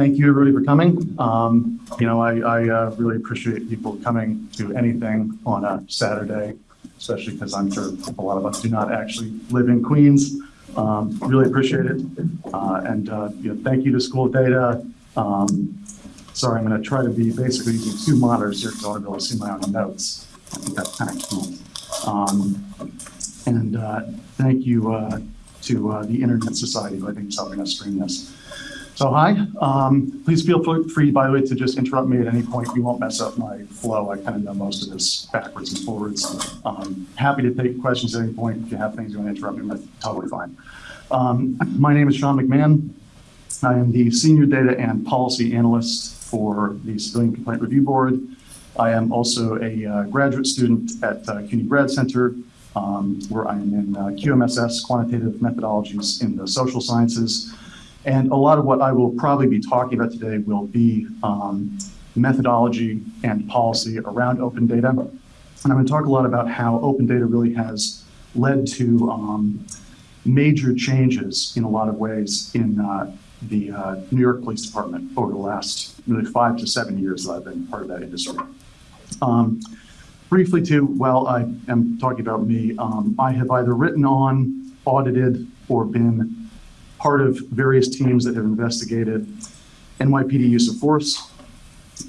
Thank you, everybody, for coming. Um, you know, I, I uh, really appreciate people coming to anything on a Saturday, especially because I'm sure a lot of us do not actually live in Queens. Um, really appreciate it. Uh, and, uh, you know, thank you to School Data. Um, sorry, I'm going to try to be basically using two monitors here because I want to be able to see my own notes. I think that's kind of cool. Um, and uh, thank you uh, to uh, the Internet Society, who I think is helping us stream this. So hi, um, please feel free, by the way, to just interrupt me at any point. We won't mess up my flow. I kind of know most of this backwards and forwards. Um, happy to take questions at any point. If you have things you want to interrupt me with, totally fine. Um, my name is Sean McMahon. I am the Senior Data and Policy Analyst for the Civilian Complaint Review Board. I am also a uh, graduate student at uh, CUNY Grad Center, um, where I am in uh, QMSS, Quantitative Methodologies in the Social Sciences. And a lot of what I will probably be talking about today will be um, methodology and policy around open data. And I'm going to talk a lot about how open data really has led to um, major changes in a lot of ways in uh, the uh, New York Police Department over the last really five to seven years that I've been part of that industry. Um, briefly too, while I am talking about me, um, I have either written on, audited, or been part of various teams that have investigated NYPD use of force,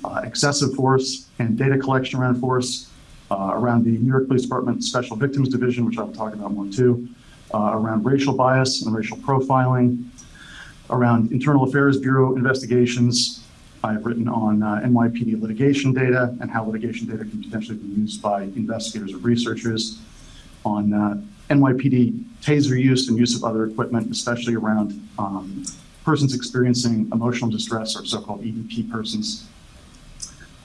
uh, excessive force, and data collection around force, uh, around the New York Police Department Special Victims Division, which I'll talk about more too, uh, around racial bias and racial profiling, around Internal Affairs Bureau investigations. I've written on uh, NYPD litigation data and how litigation data can potentially be used by investigators or researchers, on uh, NYPD taser use and use of other equipment, especially around um, persons experiencing emotional distress or so-called EDP persons.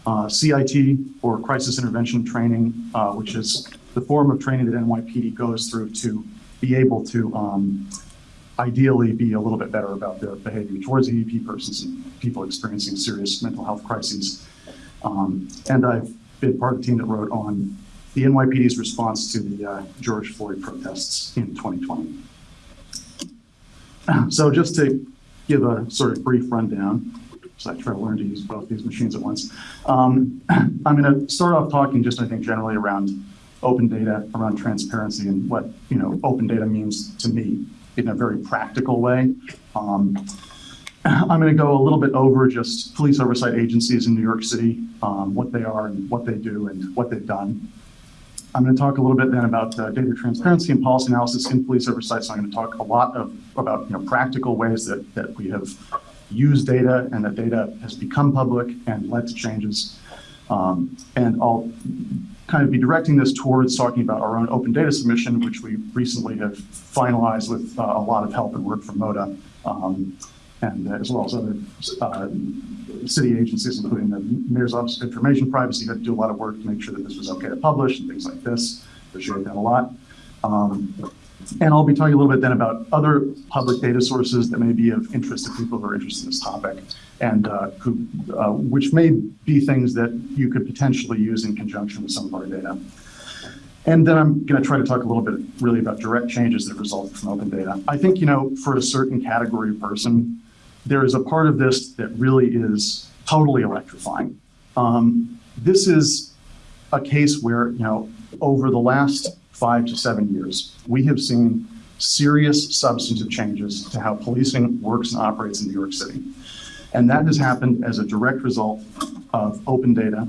Uh, CIT, or Crisis Intervention Training, uh, which is the form of training that NYPD goes through to be able to um, ideally be a little bit better about their behavior towards EDP persons and people experiencing serious mental health crises. Um, and I've been part of the team that wrote on the NYPD's response to the uh, George Floyd protests in 2020. So just to give a sort of brief rundown, so I try to learn to use both these machines at once. Um, I'm going to start off talking just, I think, generally around open data, around transparency, and what you know open data means to me in a very practical way. Um, I'm going to go a little bit over just police oversight agencies in New York City, um, what they are and what they do and what they've done. I'm going to talk a little bit then about uh, data transparency and policy analysis in police oversight. So I'm going to talk a lot of about you know practical ways that that we have used data and that data has become public and led to changes. Um, and I'll kind of be directing this towards talking about our own open data submission, which we recently have finalized with uh, a lot of help and work from MODA, um, and as well as other uh, city agencies, including the Mayor's Office of Information Privacy, had to do a lot of work to make sure that this was okay to publish and things like this. Appreciate that a lot. Um, and I'll be talking a little bit then about other public data sources that may be of interest to people who are interested in this topic, and uh, who, uh, which may be things that you could potentially use in conjunction with some of our data. And then I'm going to try to talk a little bit really about direct changes that result from open data. I think, you know, for a certain category of person, there is a part of this that really is totally electrifying. Um, this is a case where, you know, over the last five to seven years, we have seen serious substantive changes to how policing works and operates in New York City. And that has happened as a direct result of open data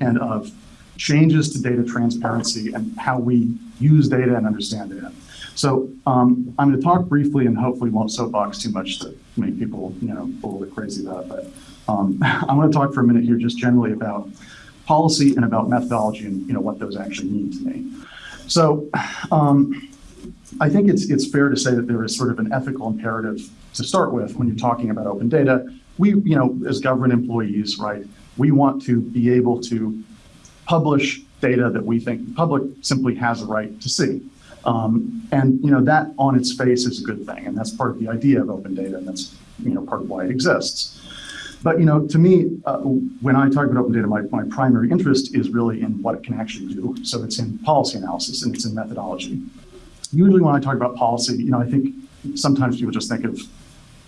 and of changes to data transparency and how we use data and understand data. So um, I'm going to talk briefly and hopefully won't soapbox too much to make people, you know, a little bit crazy about it. But um, I'm going to talk for a minute here just generally about policy and about methodology and, you know, what those actually mean to me. So um, I think it's, it's fair to say that there is sort of an ethical imperative to start with when you're talking about open data. We, you know, as government employees, right, we want to be able to publish data that we think the public simply has a right to see. Um, and you know that on its face is a good thing, and that's part of the idea of open data, and that's you know part of why it exists. But you know, to me, uh, when I talk about open data, my, my primary interest is really in what it can actually do. So it's in policy analysis and it's in methodology. Usually when I talk about policy, you know, I think sometimes people just think of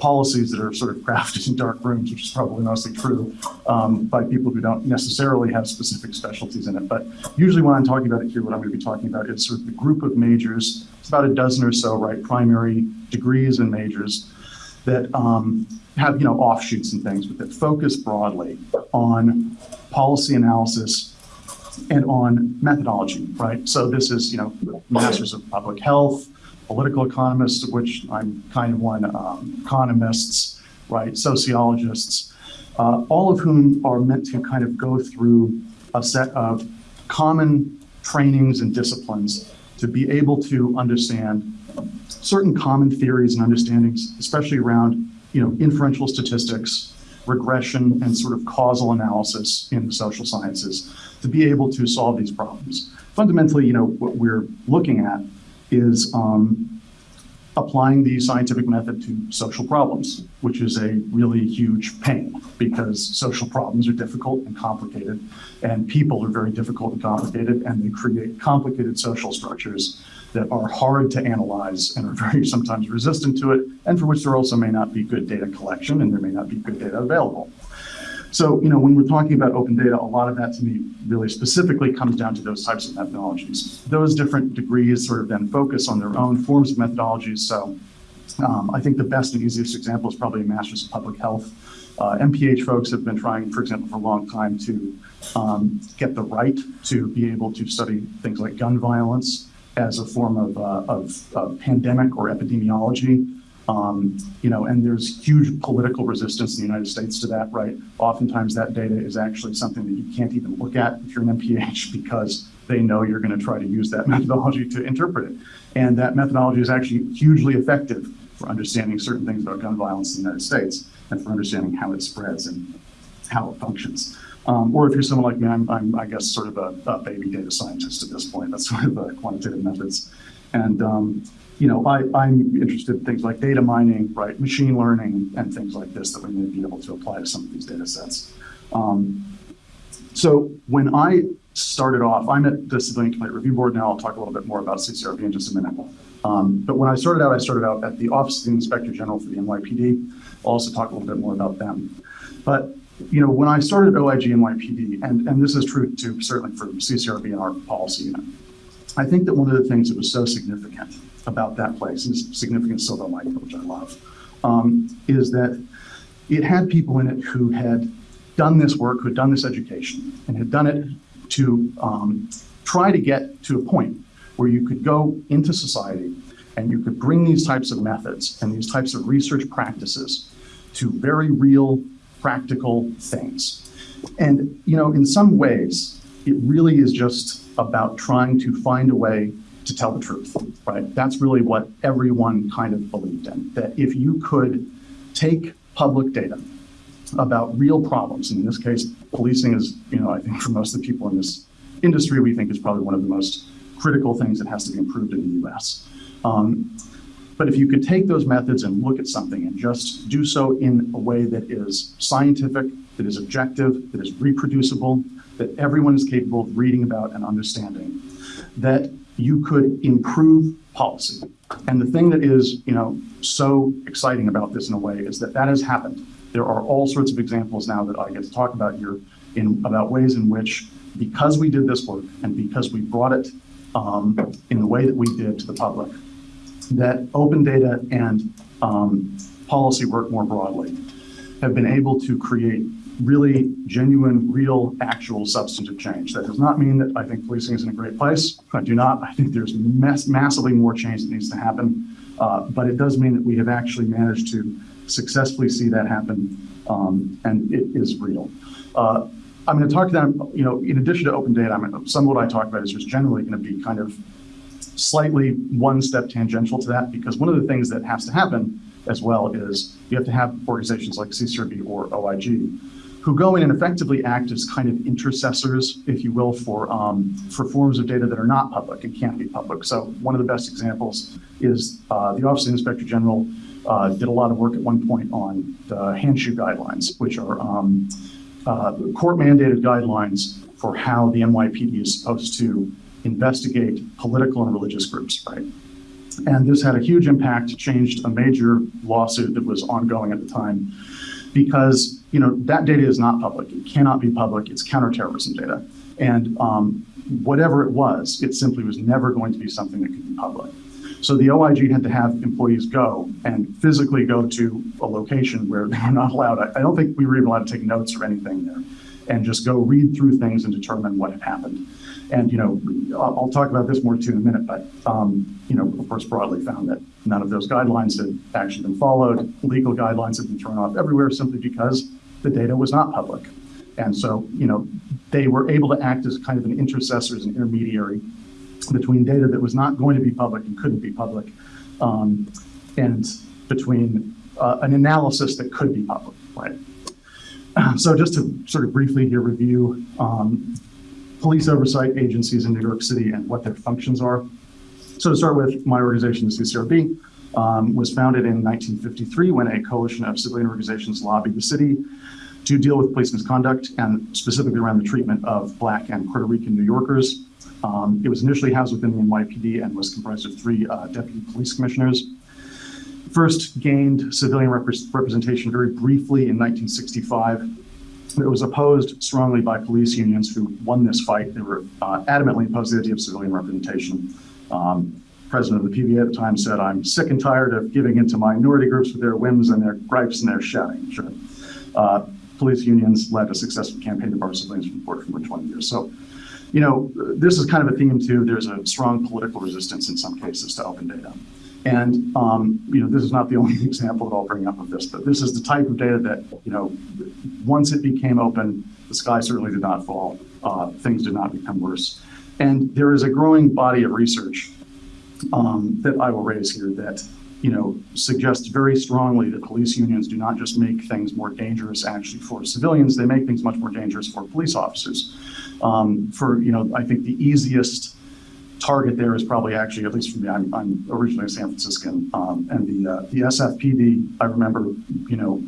policies that are sort of crafted in dark rooms, which is probably mostly true, um, by people who don't necessarily have specific specialties in it. But usually when I'm talking about it here, what I'm going to be talking about is sort of the group of majors. It's about a dozen or so, right, primary degrees and majors that um, have, you know, offshoots and things, but that focus broadly on policy analysis and on methodology, right? So this is, you know, masters of public health, political economists, of which I'm kind of one, um, economists, right, sociologists, uh, all of whom are meant to kind of go through a set of common trainings and disciplines to be able to understand certain common theories and understandings, especially around, you know, inferential statistics, regression, and sort of causal analysis in the social sciences to be able to solve these problems. Fundamentally, you know, what we're looking at is um, applying the scientific method to social problems, which is a really huge pain because social problems are difficult and complicated, and people are very difficult and complicated, and they create complicated social structures that are hard to analyze and are very sometimes resistant to it, and for which there also may not be good data collection and there may not be good data available. So, you know, when we're talking about open data, a lot of that to me really specifically comes down to those types of methodologies. Those different degrees sort of then focus on their own forms of methodologies. So um, I think the best and easiest example is probably a Master's of Public Health. Uh, MPH folks have been trying, for example, for a long time to um, get the right to be able to study things like gun violence as a form of, uh, of pandemic or epidemiology. Um, you know, and there's huge political resistance in the United States to that, right? Oftentimes that data is actually something that you can't even look at if you're an MPH because they know you're going to try to use that methodology to interpret it. And that methodology is actually hugely effective for understanding certain things about gun violence in the United States and for understanding how it spreads and how it functions. Um, or if you're someone like me, I'm, I'm I guess, sort of a, a, baby data scientist at this point. That's sort of the quantitative methods. And um, you know, I, I'm interested in things like data mining, right, machine learning, and things like this that we may be able to apply to some of these data sets. Um, so when I started off, I'm at the Civilian Complaint Review Board now. I'll talk a little bit more about CCRB in just a minute. Um, but when I started out, I started out at the Office of the Inspector General for the NYPD. I'll also talk a little bit more about them. But you know, when I started OIG NYPD, and, and this is true too, certainly for CCRB and our policy unit, I think that one of the things that was so significant about that place, and significant Silver Lake, which I love, um, is that it had people in it who had done this work, who had done this education, and had done it to um, try to get to a point where you could go into society and you could bring these types of methods and these types of research practices to very real, practical things. And, you know, in some ways, it really is just about trying to find a way to tell the truth, right? That's really what everyone kind of believed in, that if you could take public data about real problems, and in this case, policing is, you know, I think for most of the people in this industry, we think is probably one of the most critical things that has to be improved in the US. Um, but if you could take those methods and look at something and just do so in a way that is scientific, that is objective, that is reproducible, that everyone is capable of reading about and understanding, that you could improve policy. And the thing that is, you know, so exciting about this in a way is that that has happened. There are all sorts of examples now that I get to talk about here in about ways in which, because we did this work and because we brought it um, in the way that we did to the public, that open data and um, policy work more broadly have been able to create really genuine, real, actual substantive change. That does not mean that I think policing is in a great place. I do not. I think there's mass massively more change that needs to happen. Uh, but it does mean that we have actually managed to successfully see that happen, um, and it is real. Uh, I'm going to talk to them, you know, in addition to open data, I mean, some of what I talk about is just generally going to be kind of slightly one step tangential to that, because one of the things that has to happen as well is you have to have organizations like CCRB or OIG who go in and effectively act as kind of intercessors, if you will, for, um, for forms of data that are not public and can't be public. So one of the best examples is uh, the Office of the Inspector General uh, did a lot of work at one point on the Handschu guidelines, which are um, uh, court-mandated guidelines for how the NYPD is supposed to investigate political and religious groups, right? And this had a huge impact, changed a major lawsuit that was ongoing at the time because, you know, that data is not public. It cannot be public. It's counterterrorism data. And um, whatever it was, it simply was never going to be something that could be public. So the OIG had to have employees go and physically go to a location where they were not allowed. I, I don't think we were even allowed to take notes or anything there and just go read through things and determine what had happened. And, you know, I'll, talk about this more too in a minute, but, um, you know, of course, broadly found that none of those guidelines had actually been followed. Legal guidelines had been thrown off everywhere simply because the data was not public. And so, you know, they were able to act as kind of an intercessor, as an intermediary between data that was not going to be public and couldn't be public, um, and between uh, an analysis that could be public, right? So just to sort of briefly here review um, police oversight agencies in New York City and what their functions are. So to start with, my organization, the CCRB, um, was founded in 1953 when a coalition of civilian organizations lobbied the city to deal with police misconduct and specifically around the treatment of Black and Puerto Rican New Yorkers. Um, it was initially housed within the NYPD and was comprised of three uh, deputy police commissioners. First gained civilian rep representation very briefly in 1965. It was opposed strongly by police unions who won this fight. They were uh, adamantly opposed to the idea of civilian representation. Um, president of the PBA at the time said, I'm sick and tired of giving into minority groups with their whims and their gripes and their shouting. Sure. Uh, police unions led a successful campaign to bar civilians from board for 20 years. So, you know, this is kind of a theme too. There's a strong political resistance in some cases to open data. And, um, you know, this is not the only example that I'll bring up of this, but this is the type of data that, you know, once it became open, the sky certainly did not fall. Uh, things did not become worse. And there is a growing body of research um, that I will raise here that, you know, suggests very strongly that police unions do not just make things more dangerous actually for civilians, they make things much more dangerous for police officers. Um, for, you know, I think the easiest target there is probably actually, at least for me, I'm, I'm originally a San Franciscan, um, and the, uh, the SFPD, I remember, you know,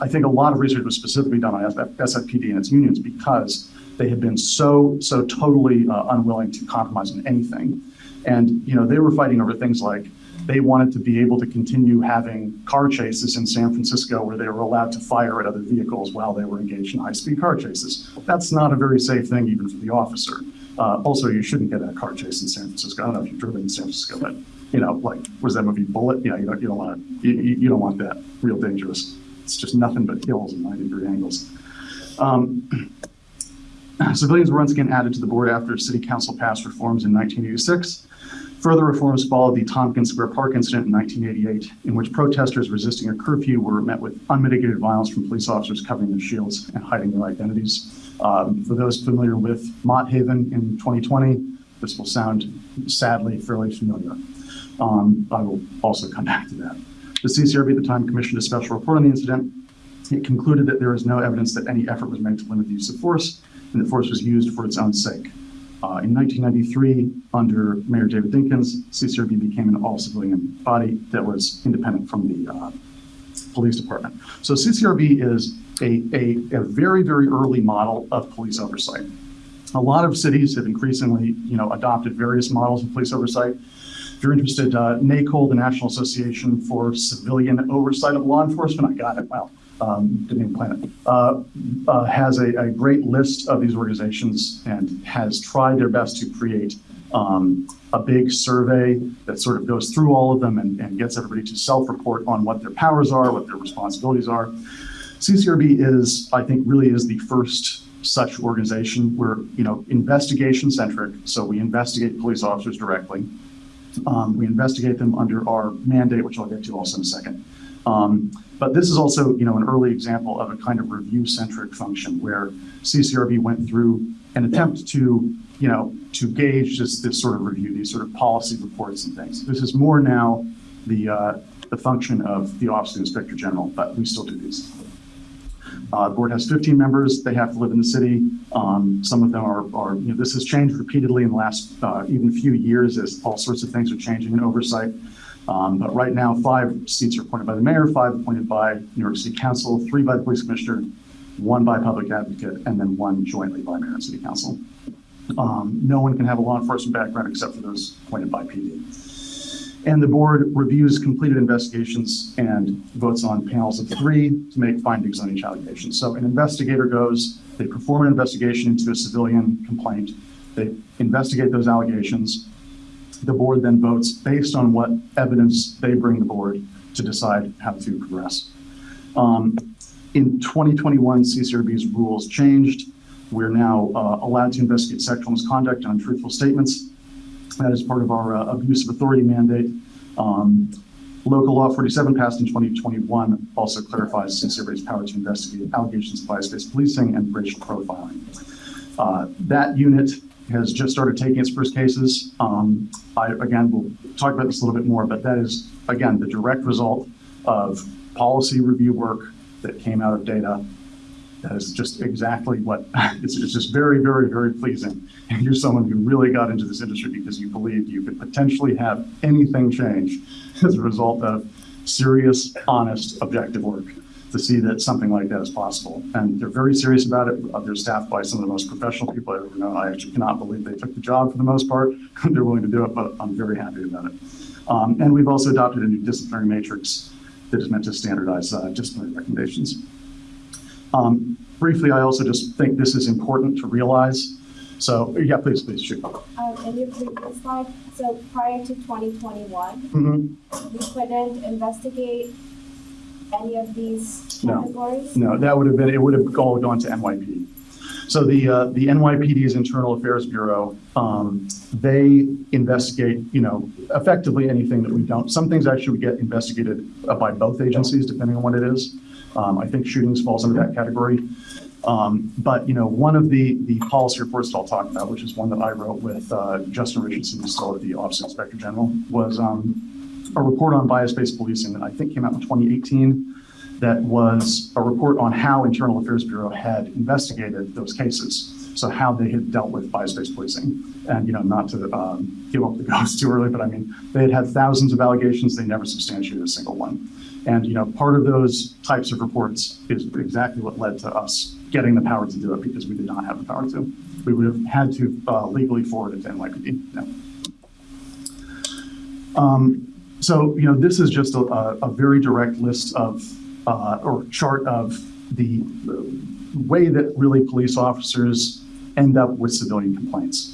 I think a lot of research was specifically done on SFPD and its unions because they had been so, so totally uh, unwilling to compromise on anything. And, you know, they were fighting over things like they wanted to be able to continue having car chases in San Francisco where they were allowed to fire at other vehicles while they were engaged in high-speed car chases. That's not a very safe thing even for the officer. Uh, also, you shouldn't get in a car chase in San Francisco. I don't know if you've driven in San Francisco, but you know, like, was that movie Bullitt? Yeah, you don't, you don't want to, you, you, don't want that. Real dangerous. It's just nothing but hills and 90 degree angles. Um, civilians were once again added to the board after City Council passed reforms in 1986. Further reforms followed the Tompkins Square Park incident in 1988, in which protesters resisting a curfew were met with unmitigated violence from police officers covering their shields and hiding their identities. Um, for those familiar with Mott Haven in 2020, this will sound sadly fairly familiar. Um, I will also come back to that. The CCRB at the time commissioned a special report on the incident. It concluded that there is no evidence that any effort was made to limit the use of force and that force was used for its own sake. Uh, in 1993, under Mayor David Dinkins, CCRB became an all-civilian body that was independent from the uh, police department. So CCRB is a, a, a very, very early model of police oversight. A lot of cities have increasingly, you know, adopted various models of police oversight. If you're interested, uh, NACOLE, the National Association for Civilian Oversight of Law Enforcement, I got it, wow, um, didn't even plan it, uh, uh, has a, a, great list of these organizations and has tried their best to create um, a big survey that sort of goes through all of them and, and gets everybody to self-report on what their powers are, what their responsibilities are. CCRB is, I think, really is the first such organization. We're, you know, investigation centric. So we investigate police officers directly. Um, we investigate them under our mandate, which I'll get to also in a second. Um, but this is also, you know, an early example of a kind of review-centric function where CCRB went through an attempt to, you know, to gauge this, this sort of review, these sort of policy reports and things. This is more now the, uh, the function of the Office of the Inspector General, but we still do these. Uh, the board has 15 members. They have to live in the city. Um, some of them are, are, you know, this has changed repeatedly in the last uh, even few years as all sorts of things are changing in oversight. Um, but right now, five seats are appointed by the mayor, five appointed by New York City Council, three by the police commissioner, one by public advocate, and then one jointly by mayor and city council. Um, no one can have a law enforcement background except for those appointed by PD. And the board reviews completed investigations and votes on panels of three to make findings on each allegation. So an investigator goes, they perform an investigation into a civilian complaint, they investigate those allegations. The board then votes based on what evidence they bring the board to decide how to progress. Um, in 2021, CCRB's rules changed. We're now uh, allowed to investigate sexual misconduct and untruthful statements. That is part of our uh, abuse of authority mandate. Um, Local Law 47 passed in 2021 also clarifies CCRB's power to investigate allegations of bias-based policing and racial profiling. Uh, That unit has just started taking its first cases. Um, I, again, we'll talk about this a little bit more, but that is, again, the direct result of policy review work that came out of data. That is just exactly what, it's, it's just very, very, very pleasing. You're someone who really got into this industry because you believed you could potentially have anything change as a result of serious, honest, objective work to see that something like that is possible. And they're very serious about it. Uh, They're staffed by some of the most professional people I've ever known. I actually cannot believe they took the job for the most part. They're willing to do it, but I'm very happy about it. Um, and we've also adopted a new disciplinary matrix that is meant to standardize uh, disciplinary recommendations. Um, briefly, I also just think this is important to realize. So, yeah, please, please shoot. Um, in your previous slide, so prior to twenty twenty-one, Mhm. we couldn't investigate any of these No. categories? No, no that would have been, it would have all gone to NYPD. So the, uh, the NYPD's Internal Affairs Bureau, um, they investigate, you know, effectively anything that we don't. Some things actually would get investigated uh, by both agencies, depending on what it is. Um, I think shootings falls under that category. Um, but, you know, one of the, the policy reports that I'll talk about, which is one that I wrote with, uh, Justin Richardson, who's still at the Office of Inspector General, was, um, a report on bias-based policing that I think came out in 2018 that was a report on how Internal Affairs Bureau had investigated those cases. So how they had dealt with bias-based policing. And, you know, not to um, give up the ghost too early, but I mean, they had had thousands of allegations, they never substantiated a single one. And, you know, part of those types of reports is exactly what led to us getting the power to do it because we did not have the power to. We would have had to uh, legally forward it to NYPD. Yeah. Um, so, you know, this is just a, a, a very direct list of, uh, or chart of the uh, way that really police officers end up with civilian complaints.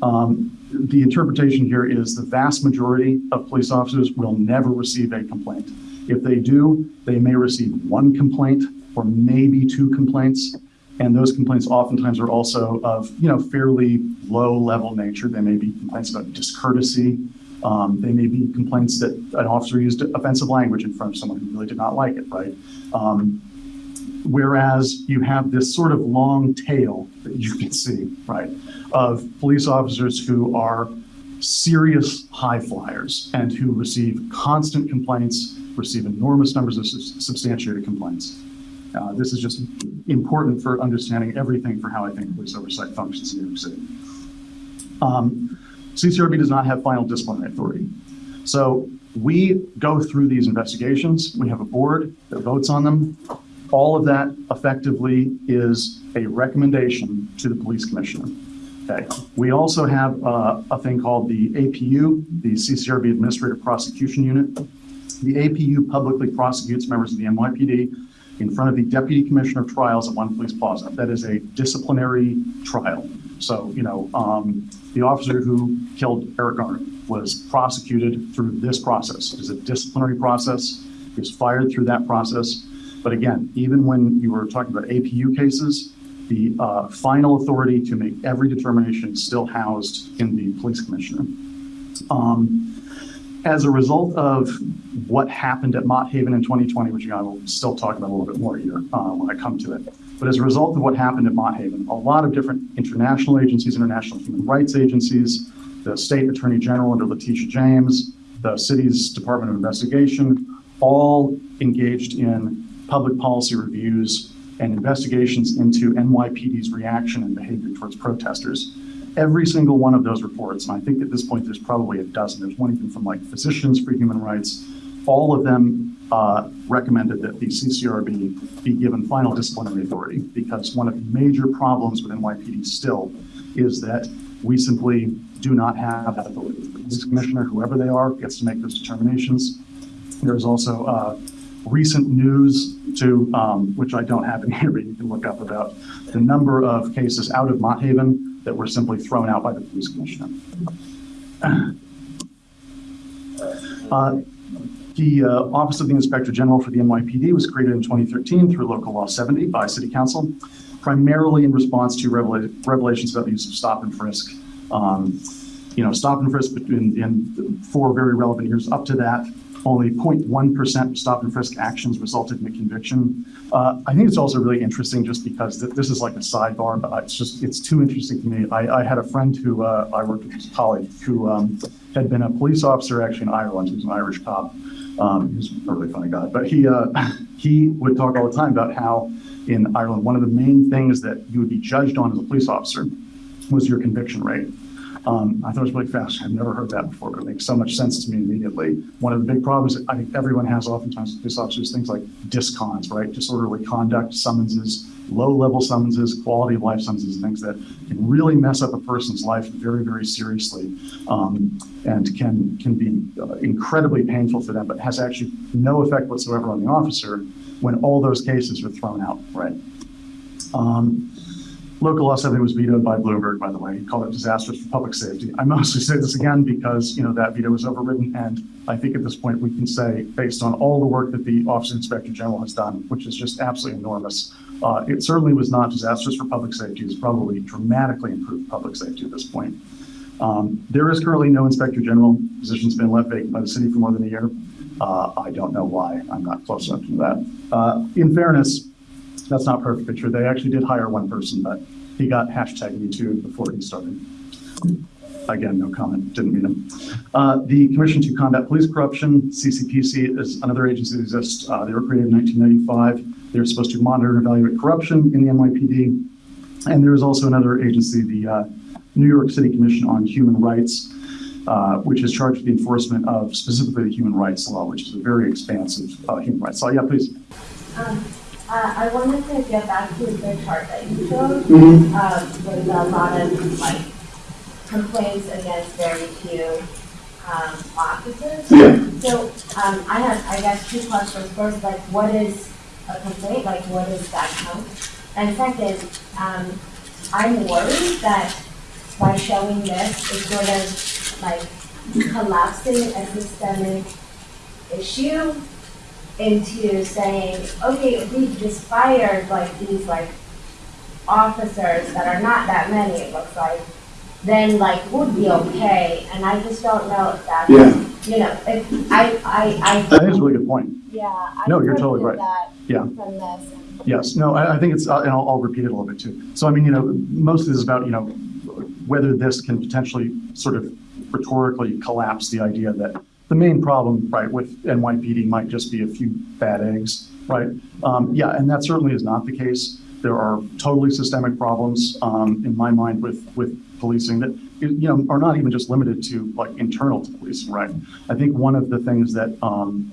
Um, the interpretation here is the vast majority of police officers will never receive a complaint. If they do, they may receive one complaint or maybe two complaints. And those complaints oftentimes are also of, you know, fairly low level nature. They may be complaints about discourtesy. Um, they may be complaints that an officer used offensive language in front of someone who really did not like it, right? Um, whereas you have this sort of long tail that you can see, right, of police officers who are serious high flyers and who receive constant complaints, receive enormous numbers of substantiated complaints. Uh, this is just important for understanding everything for how I think police oversight functions in New York City. Um, CCRB does not have final disciplinary authority. So we go through these investigations. We have a board that votes on them. All of that effectively is a recommendation to the police commissioner. Okay. We also have uh, a thing called the APU, the CCRB Administrative Prosecution Unit. The APU publicly prosecutes members of the NYPD in front of the Deputy Commissioner of Trials at One Police Plaza. That is a disciplinary trial. So, you know, um, the officer who killed Eric Garner was prosecuted through this process. It is a disciplinary process. He was fired through that process. But again, even when you were talking about APU cases, the uh, final authority to make every determination is still housed in the police commissioner. Um, as a result of what happened at Mott Haven in 2020, which I will still talk about a little bit more here uh, when I come to it, but as a result of what happened at Mott Haven, a lot of different international agencies, international human rights agencies, the state attorney general under Letitia James, the city's Department of Investigation, all engaged in public policy reviews and investigations into NYPD's reaction and behavior towards protesters. Every single one of those reports, and I think at this point there's probably a dozen, there's one even from like Physicians for Human Rights, all of them uh, recommended that the CCRB be given final disciplinary authority because one of the major problems with NYPD still is that we simply do not have that authority. The police commissioner, whoever they are, gets to make those determinations. There is also uh, recent news to, um, which I don't have in here, but you can look up about the number of cases out of Mott Haven that were simply thrown out by the police commissioner. Uh, The uh, Office of the Inspector General for the NYPD was created in 2013 through Local Law 70 by City Council, primarily in response to revela- revelations about the use of stop and frisk. Um, You know, stop and frisk in four very relevant years up to that, only 0.1% stop and frisk actions resulted in a conviction. Uh, I think it's also really interesting just because th- this is like a sidebar, but it's just, it's too interesting to me. I, I had a friend who, uh, I worked with, a colleague, who um, had been a police officer actually in Ireland. He was an Irish cop. Um, he was a really funny guy, but he, uh, he would talk all the time about how in Ireland, one of the main things that you would be judged on as a police officer was your conviction rate. Um, I thought it was really fascinating. I've never heard that before, but it makes so much sense to me immediately. One of the big problems that I think everyone has oftentimes with police officers, things like discons, right? Disorderly conduct, summonses, low-level summonses, quality of life summonses, things that can really mess up a person's life very, very seriously, um, and can can be uh, incredibly painful for them, but has actually no effect whatsoever on the officer when all those cases are thrown out, right? Um, Local Law 70 was vetoed by Bloomberg, by the way. He called it disastrous for public safety. I mostly say this again because, you know, that veto was overridden. And I think at this point we can say, based on all the work that the Office of Inspector General has done, which is just absolutely enormous, uh, it certainly was not disastrous for public safety. It's probably dramatically improved public safety at this point. Um, there is currently no Inspector General. Position's been left vacant by the city for more than a year. Uh, I don't know why. I'm not close enough to that. Uh, in fairness, that's not perfectly true. They actually did hire one person, but he got hashtag me before he started. Again, no comment, didn't meet him. Uh, the Commission to Combat Police Corruption, CCPC, is another agency that exists. Uh, they were created in 1995. They're supposed to monitor and evaluate corruption in the NYPD. And there is also another agency, the uh, New York City Commission on Human Rights, uh, which is charged with the enforcement of specifically the human rights law, which is a very expansive uh, human rights law. Yeah, please. Um, uh, I wanted to get back to the chart that you showed, Mhm. um, with a lot of like complaints against very few, um, officers. Yeah. So, um, I have, I guess, two questions. First, like, what is a complaint? Like, what does that count? And second, um, I'm worried that by showing this, it's sort of like collapsing a systemic issue into saying, okay, if we just fired like these like officers that are not that many, it looks like, then like would be okay, and I just don't know if that's, Yeah. you know, if, I, I, I. Think it's a really good point. Yeah. I No, you're totally right. that Yeah. From this. Yes, no, I, I think it's, uh, and I'll, I'll repeat it a little bit too. So I mean, you know, most of this is about, you know, whether this can potentially sort of rhetorically collapse the idea that the main problem, right, with NYPD might just be a few bad eggs, right? Um, yeah, and that certainly is not the case. There are totally systemic problems, um, in my mind with, with policing that, you know, are not even just limited to like internal to policing, right? I think one of the things that, um,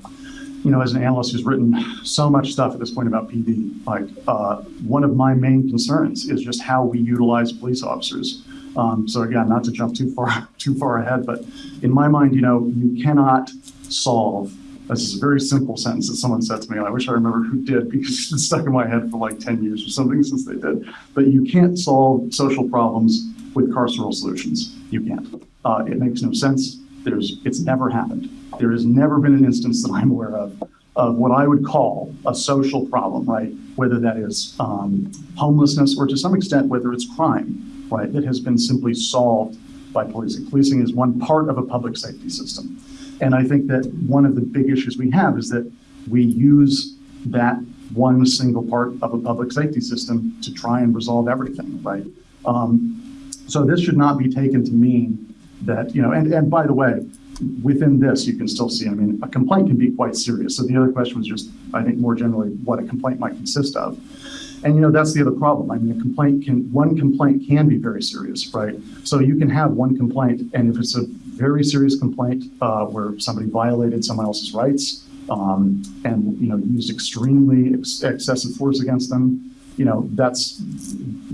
you know, as an analyst who's written so much stuff at this point about PD, like, uh, one of my main concerns is just how we utilize police officers. Um, so again, not to jump too far, too far ahead, but in my mind, you know, you cannot solve, this is a very simple sentence that someone said to me, and I wish I remember who did because it's stuck in my head for like 10 years or something since they did. But you can't solve social problems with carceral solutions. You can't. Uh, it makes no sense. There's, it's never happened. There has never been an instance that I'm aware of of what I would call a social problem, right? Whether that is um, homelessness or to some extent whether it's crime, right? That has been simply solved by policing. Policing is one part of a public safety system. And I think that one of the big issues we have is that we use that one single part of a public safety system to try and resolve everything, right? Um, so this should not be taken to mean that, you know, and, and by the way, within this, you can still see, I mean, a complaint can be quite serious. So the other question was just, I think more generally, what a complaint might consist of. And you know, that's the other problem. I mean, a complaint can, one complaint can be very serious, right? So you can have one complaint, and if it's a very serious complaint uh, where somebody violated someone else's rights um, and, you know, used extremely ex- excessive force against them, you know, that's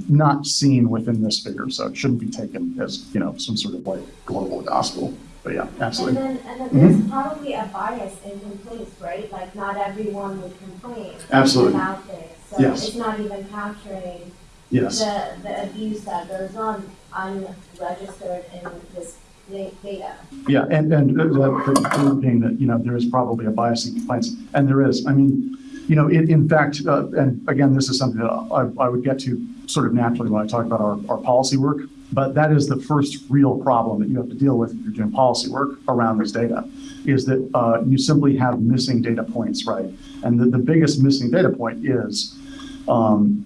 not seen within this figure, so it shouldn't be taken as, you know, some sort of like global gospel. But yeah, And absolutely. then, and then Mm-hmm. there's probably a bias in complaints, right? Like not everyone would complain. Absolutely. About this. So Yes. it's not even capturing Yes, the, the abuse that goes on unregistered in this data. yeah, and, and the, the point being that, you know, there is probably a bias in complaints, and there is. I mean, you know, in, in fact, uh, and again, this is something that I, I would get to sort of naturally when I talk about our, our policy work, but that is the first real problem that you have to deal with if you're doing policy work around this data, is that uh, you simply have missing data points, right? And the, the biggest missing data point is, um,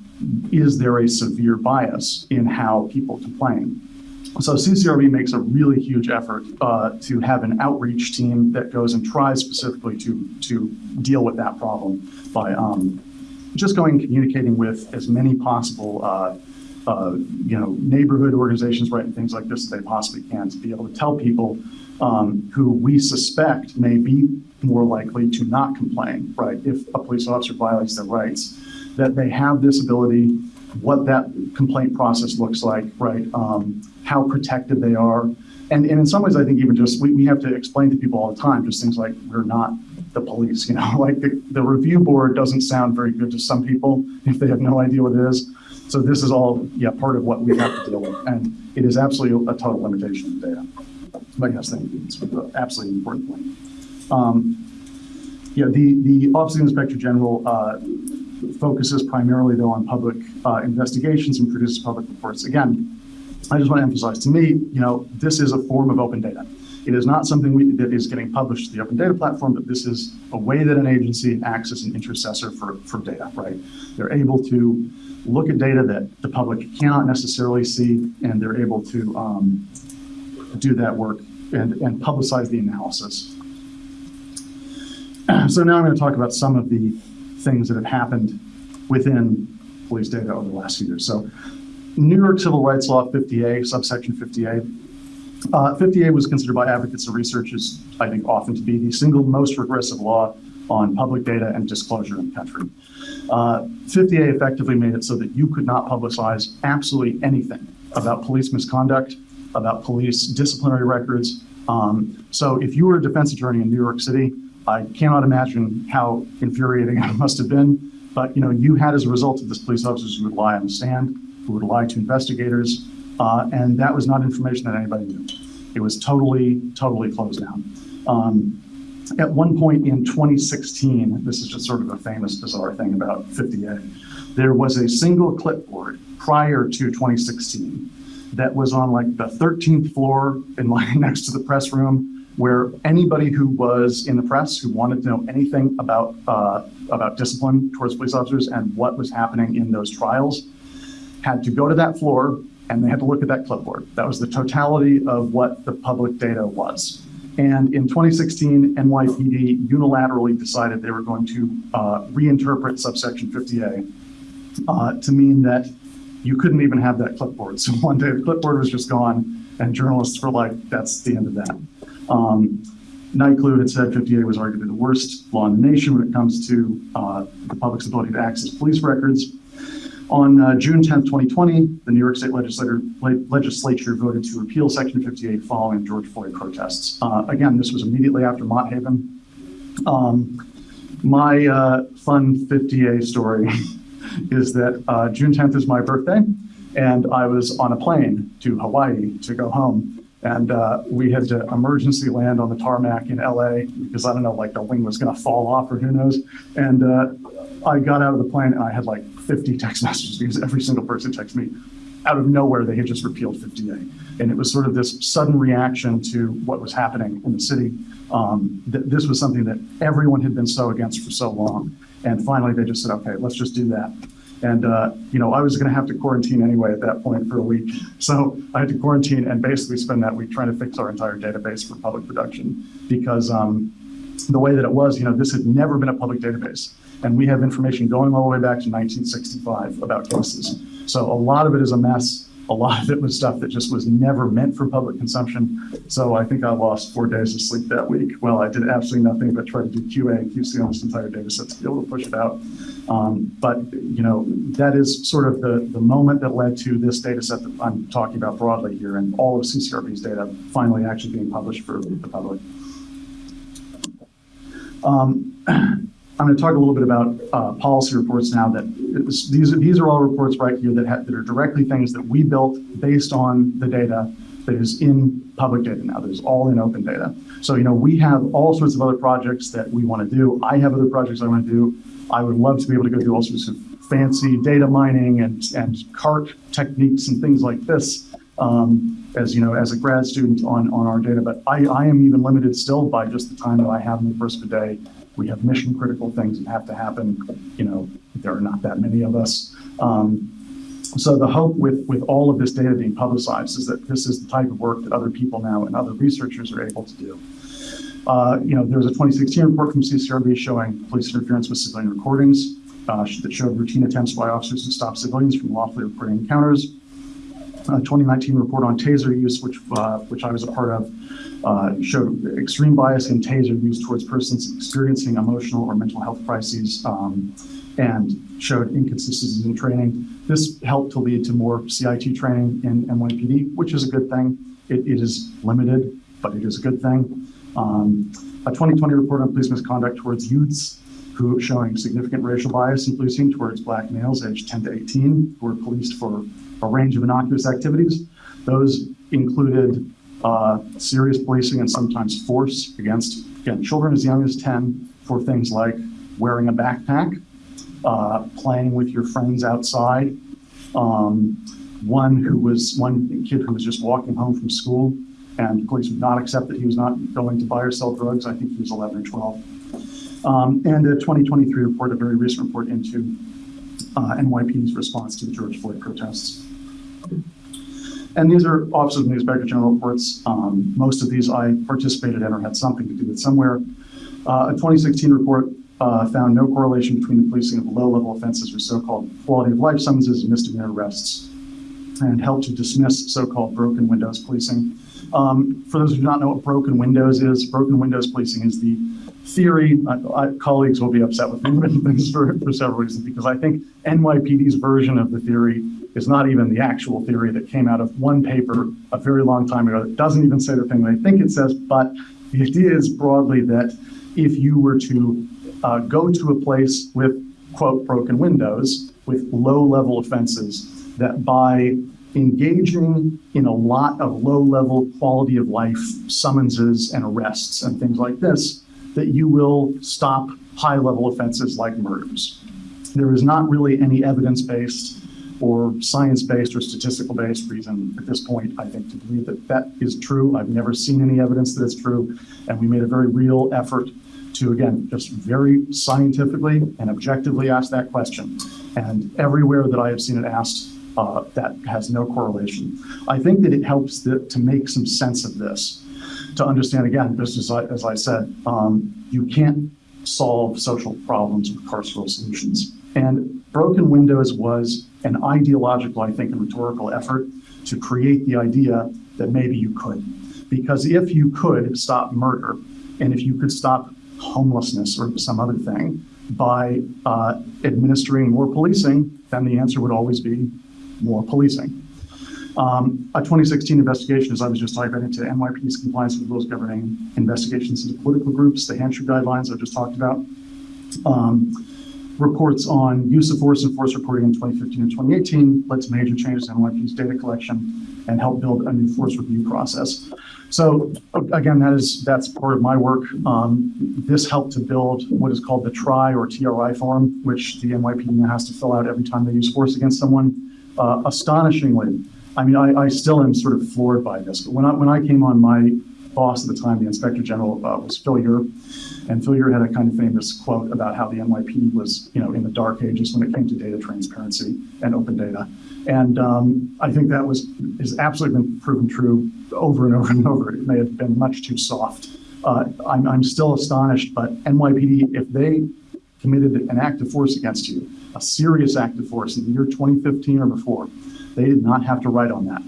is there a severe bias in how people complain? So CCRB makes a really huge effort uh, to have an outreach team that goes and tries specifically to, to deal with that problem by um, just going and communicating with as many possible, uh, uh, you know, neighborhood organizations, right, and things like this that they possibly can to be able to tell people um, who we suspect may be more likely to not complain, right, if a police officer violates their rights, that they have this ability, what that complaint process looks like, right, um, how protected they are. And, and in some ways, I think even just, we, we have to explain to people all the time, just things like, we're not the police, you know, like the, the review board doesn't sound very good to some people if they have no idea what it is. So this is all, yeah, part of what we have to deal with. And it is absolutely a total limitation of data. But yes, thank you. It's absolutely important point. Um, yeah, the, the Office of the Inspector General uh, focuses primarily though on public uh, investigations and produces public reports. Again, I just want to emphasize, to me, you know, this is a form of open data. It is not something we, that is getting published to the open data platform, but this is a way that an agency acts as an intercessor for, for data, right? They're able to look at data that the public cannot necessarily see, and they're able to um, do that work and, and publicize the analysis. So now I'm going to talk about some of the things that have happened within police data over the last few years. So New York Civil Rights Law 50A, subsection 50A. Uh, 50A was considered by advocates and researchers, I think, often to be the single most regressive law on public data and disclosure in the country. Uh, 50A effectively made it so that you could not publicize absolutely anything about police misconduct, about police disciplinary records. Um, so if you were a defense attorney in New York City, I cannot imagine how infuriating it must have been. But you know, you had as a result of this police officers who would lie on the stand, who would lie to investigators, uh, and that was not information that anybody knew. It was totally, totally closed down. Um, at one point in 2016, this is just sort of a famous, bizarre thing about 50A, there was a single clipboard prior to 2016 that was on like the 13th floor in line next to the press room where anybody who was in the press who wanted to know anything about uh, about discipline towards police officers and what was happening in those trials had to go to that floor and they had to look at that clipboard. That was the totality of what the public data was. And in 2016, NYPD unilaterally decided they were going to uh, reinterpret subsection 50A uh, to mean that you couldn't even have that clipboard. So one day the clipboard was just gone, and journalists were like, that's the end of that. Um, NYCLU had said 50A was arguably the worst law in the nation when it comes to uh, the public's ability to access police records. On uh, June 10, 2020, the New York State legislature, le- legislature voted to repeal Section 50A following George Floyd protests. Uh, again, this was immediately after Mott Haven. Um, my uh, fun 50A story is that uh, June 10th is my birthday, and I was on a plane to Hawaii to go home. And uh, we had to emergency land on the tarmac in LA because I don't know, like the wing was going to fall off or who knows. And uh, I got out of the plane and I had like 50 text messages because every single person texted me out of nowhere. They had just repealed 50A. And it was sort of this sudden reaction to what was happening in the city. Um, th- this was something that everyone had been so against for so long. And finally, they just said, okay, let's just do that. And, uh, you know, I was going to have to quarantine anyway at that point for a week. So I had to quarantine and basically spend that week trying to fix our entire database for public production because um, the way that it was, you know, this had never been a public database. And we have information going all the way back to 1965 about cases. So a lot of it is a mess. A lot of it was stuff that just was never meant for public consumption. So I think I lost four days of sleep that week. Well, I did absolutely nothing but try to do QA and QC on this entire data set to be able to push it out. Um, but, you know, that is sort of the, the moment that led to this data set that I'm talking about broadly here and all of CCRB's data finally actually being published for the public. Um, I'm going to talk a little bit about uh, policy reports now. That it's- these these are all reports right here that ha- that are directly things that we built based on the data that is in public data now. That is all in open data. So you know we have all sorts of other projects that we want to do. I have other projects I want to do. I would love to be able to go do all sorts of fancy data mining and and cart techniques and things like this. Um, as you know, as a grad student on on our data, but I, I am even limited still by just the time that I have in the first of the day we have mission critical things that have to happen. You know, there are not that many of us. Um, so the hope with, with all of this data being publicized is that this is the type of work that other people now and other researchers are able to do. Uh, you know, there was a 2016 report from CCRB showing police interference with civilian recordings uh, that showed routine attempts by officers to stop civilians from lawfully recording encounters. A 2019 report on taser use, which uh, which I was a part of, uh, showed extreme bias in taser use towards persons experiencing emotional or mental health crises um, and showed inconsistencies in training. This helped to lead to more CIT training in NYPD, which is a good thing. It, it is limited, but it is a good thing. Um, a 2020 report on police misconduct towards youths who showing significant racial bias in policing towards black males aged 10 to 18 who were policed for a range of innocuous activities. Those included uh, serious policing and sometimes force against, again, children as young as 10 for things like wearing a backpack, uh, playing with your friends outside. Um, one who was, one kid who was just walking home from school and police would not accept that he was not going to buy or sell drugs. I think he was 11 or 12. Um, and a 2023 report, a very recent report into uh, NYPD's response to the George Floyd protests. And these are Office of the Inspector General reports. Um, most of these I participated in or had something to do with somewhere. Uh, a 2016 report uh, found no correlation between the policing of low-level offenses or so-called quality of life summonses and misdemeanor arrests, and helped to dismiss so-called broken windows policing. Um, for those who do not know what broken windows is, broken windows policing is the theory. I, colleagues will be upset with me for, for several reasons because I think NYPD's version of the theory is not even the actual theory that came out of one paper a very long time ago that doesn't even say the thing they think it says. But the idea is broadly that if you were to uh, go to a place with quote broken windows with low level offenses, that by engaging in a lot of low level quality of life summonses and arrests and things like this, that you will stop high level offenses like murders. There is not really any evidence based or science based or statistical based reason at this point, I think, to believe that that is true. I've never seen any evidence that it's true. And we made a very real effort to, again, just very scientifically and objectively ask that question. And everywhere that I have seen it asked, uh, that has no correlation. I think that it helps to make some sense of this, to understand, again, just as I, as I said, um, you can't solve social problems with carceral solutions. And Broken Windows was an ideological, I think, and rhetorical effort to create the idea that maybe you could. Because if you could stop murder, and if you could stop homelessness or some other thing by uh, administering more policing, then the answer would always be more policing. Um, a 2016 investigation, as I was just talking about, into NYPD's compliance with rules governing investigations into political groups, the Handschu guidelines I just talked about. Um, reports on use of force and force reporting in 2015 and 2018 led to major changes in NYPD's data collection and helped build a new force review process. So again, that is that's part of my work. Um, this helped to build what is called the TRI or TRI form, which the NYPD has to fill out every time they use force against someone. Uh, astonishingly, I mean, I, I, still am sort of floored by this. But when I when I came on, my boss at the time, the Inspector General, uh, was Phil Eure, and Phil Eure had a kind of famous quote about how the NYPD was, you know, in the dark ages when it came to data transparency and open data. And um, I think that was has absolutely been proven true over and over and over. It may have been much too soft. Uh, I'm, I'm still astonished, but NYPD, if they committed an act of force against you, a serious act of force in the year 2015 or before, They did not have to write on that.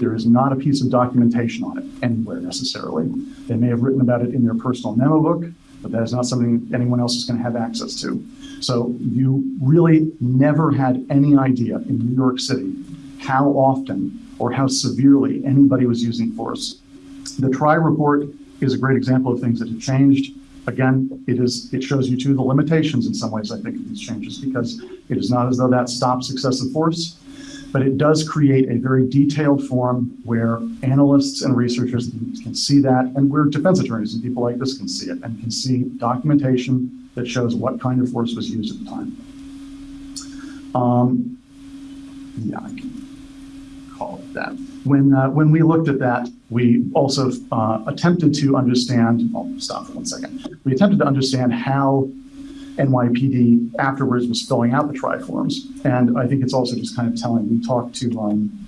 There is not a piece of documentation on it anywhere necessarily. They may have written about it in their personal memo book, but that is not something anyone else is going to have access to. So you really never had any idea in New York City how often or how severely anybody was using force. The TRI report is a great example of things that have changed. Again, it is, it shows you too the limitations in some ways, I think, of these changes because it is not as though that stops excessive force, but it does create a very detailed form where analysts and researchers can see that and where defense attorneys and people like this can see it and can see documentation that shows what kind of force was used at the time. Um, yeah, I can call it that. When, uh, when we looked at that, we also uh, attempted to understand, I'll stop for one second. We attempted to understand how NYPD afterwards was filling out the tri-forms. And I think it's also just kind of telling, we talked to, um,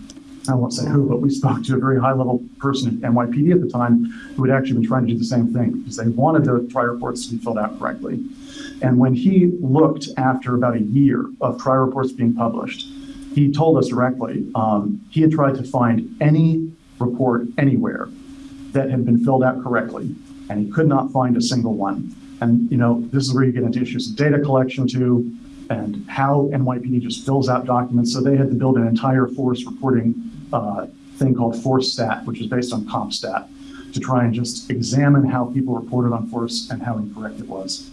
I won't say who, but we spoke to a very high-level person at NYPD at the time who had actually been trying to do the same thing because they wanted their tri-reports to be filled out correctly. And when he looked after about a year of tri-reports being published, he told us directly um, he had tried to find any report anywhere that had been filled out correctly, and he could not find a single one. And you know, this is where you get into issues of data collection too, and how NYPD just fills out documents. So they had to build an entire force reporting uh, thing called Force Stat, which is based on CompStat, to try and just examine how people reported on force and how incorrect it was.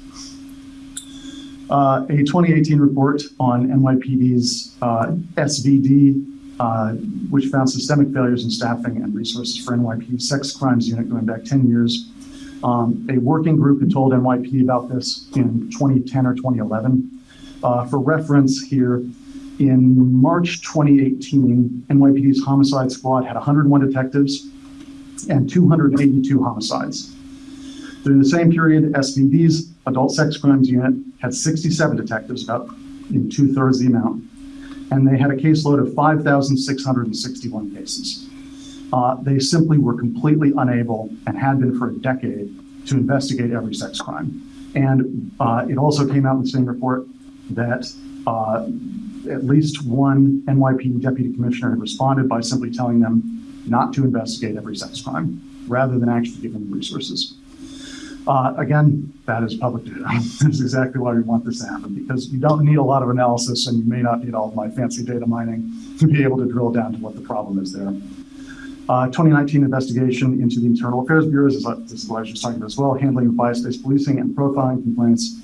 Uh, a 2018 report on NYPD's uh, SVD, uh, which found systemic failures in staffing and resources for NYPD sex crimes unit going back 10 years. Um, a working group had told NYPD about this in 2010 or 2011. Uh, for reference here, in March 2018, NYPD's homicide squad had 101 detectives and 282 homicides. During the same period, SVD's adult sex crimes unit had 67 detectives, about in two thirds the amount, and they had a caseload of 5,661 cases. Uh, they simply were completely unable and had been for a decade to investigate every sex crime. And uh, it also came out in the same report that uh, at least one NYPD deputy commissioner had responded by simply telling them not to investigate every sex crime rather than actually giving them resources. Uh, again, that is public data. That's exactly why we want this to happen because you don't need a lot of analysis and you may not need all of my fancy data mining to be able to drill down to what the problem is there. Uh, 2019 investigation into the Internal Affairs Bureau, this is I was just talking about as well, handling of bias-based policing and profiling complaints,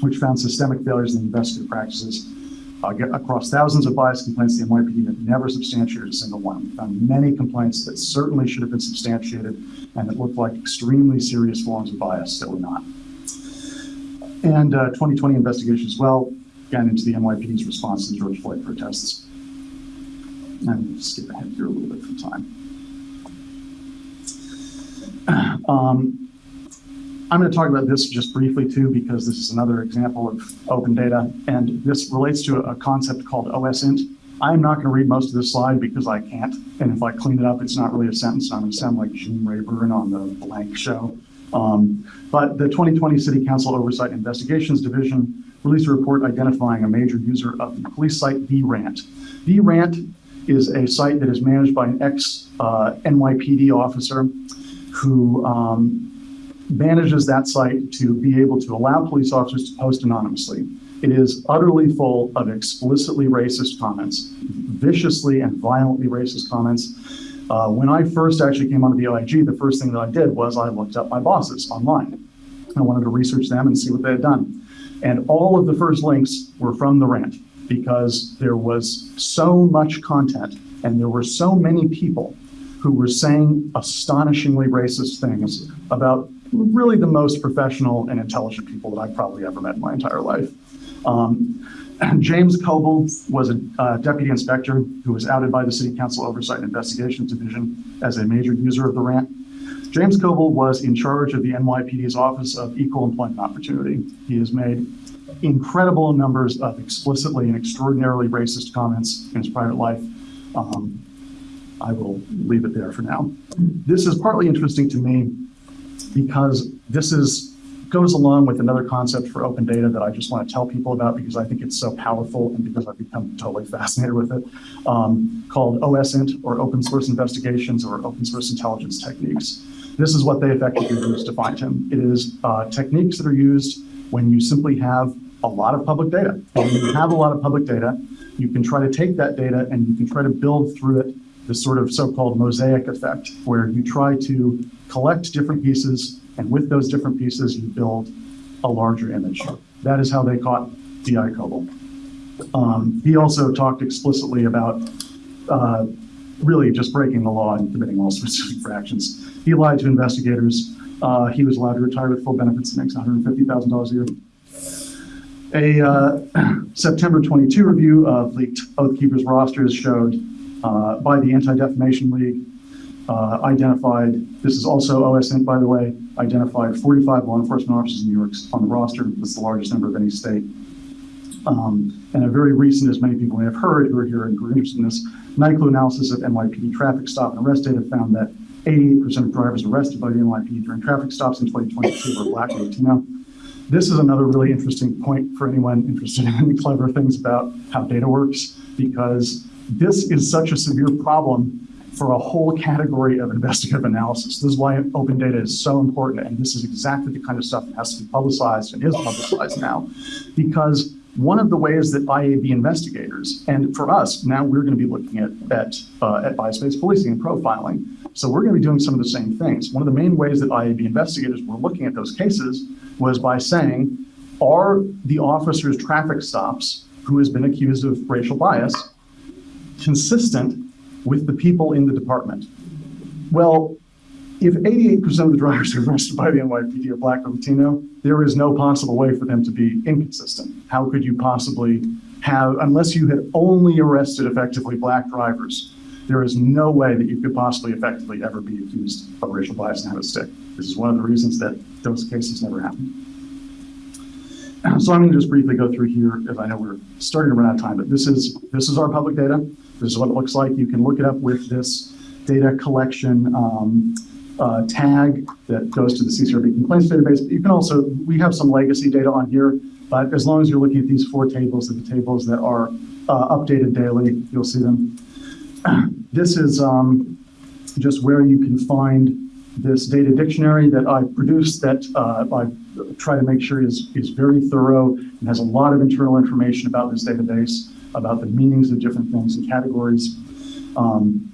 which found systemic failures in investigative practices uh, across thousands of bias complaints. The NYPD had never substantiated a single one. We found many complaints that certainly should have been substantiated and that looked like extremely serious forms of bias that were not. And uh, 2020 investigation as well, again into the NYPD's response to the George Floyd protests. And skip ahead here a little bit for time. Um, I'm going to talk about this just briefly too, because this is another example of open data, and this relates to a concept called OSINT. I'm not going to read most of this slide because I can't, and if I clean it up, it's not really a sentence. I'm going to sound like Gene Rayburn on the Blank Show. Um, but the 2020 City Council Oversight Investigations Division released a report identifying a major user of the police site VRANT. VRANT is a site that is managed by an ex-NYPD uh, officer who um, manages that site to be able to allow police officers to post anonymously. It is utterly full of explicitly racist comments, viciously and violently racist comments. Uh, when I first actually came onto the OIG, the first thing that I did was I looked up my bosses online. I wanted to research them and see what they had done. And all of the first links were from the rant because there was so much content and there were so many people who were saying astonishingly racist things about really the most professional and intelligent people that I've probably ever met in my entire life. Um, James Kobel was a uh, deputy inspector who was outed by the City Council Oversight and Investigations Division as a major user of the rant. James Kobel was in charge of the NYPD's Office of Equal Employment Opportunity. He has made incredible numbers of explicitly and extraordinarily racist comments in his private life. Um, I will leave it there for now. This is partly interesting to me because this is goes along with another concept for open data that I just want to tell people about because I think it's so powerful and because I've become totally fascinated with it, um, called OSINT or Open Source Investigations or Open Source Intelligence Techniques. This is what they effectively use to find him. It is uh, techniques that are used when you simply have a lot of public data. When you have a lot of public data, you can try to take that data and you can try to build through it this sort of so-called mosaic effect, where you try to collect different pieces, and with those different pieces, you build a larger image. That is how they caught D.I. Kobel. Um, he also talked explicitly about uh, really just breaking the law and committing all sorts of infractions. He lied to investigators. Uh, he was allowed to retire with full benefits and makes $150,000 a year. A uh, September 22 review of leaked Oath Keepers rosters showed by the Anti-Defamation League uh, identified, this is also OSINT, by the way, identified 45 law enforcement officers in New York on the roster. That's the largest number of any state. Um, and a very recent, as many people may have heard who are here and who are interested in this, NYCLU analysis of NYPD traffic stop and arrest data found that 88% of drivers arrested by the NYPD during traffic stops in 2022 were black or Latino. This is another really interesting point for anyone interested in clever things about how data works, because this is such a severe problem for a whole category of investigative analysis. This is why open data is so important, and this is exactly the kind of stuff that has to be publicized and is publicized now, because one of the ways that IAB investigators, and for us, now we're going to be looking at, at, uh, at bias-based policing and profiling. So we're going to be doing some of the same things. One of the main ways that IAB investigators were looking at those cases was by saying, are the officer's traffic stops who has been accused of racial bias consistent with the people in the department? Well, if 88% of the drivers are arrested by the NYPD are black or Latino, there is no possible way for them to be inconsistent. How could you possibly have, unless you had only arrested effectively black drivers, there is no way that you could possibly effectively ever be accused of racial bias and have it stick. This is one of the reasons that those cases never happen. So I'm going to just briefly go through here, as I know we're starting to run out of time, but this is this is our public data. This is what it looks like. You can look it up with this data collection um, uh, tag that goes to the CCRB complaints database. But you can also, we have some legacy data on here, but as long as you're looking at these four tables, the tables that are uh, updated daily, you'll see them. This is um, just where you can find this data dictionary that I produced that uh, I try to make sure is, is very thorough and has a lot of internal information about this database, about the meanings of different things and categories. Um,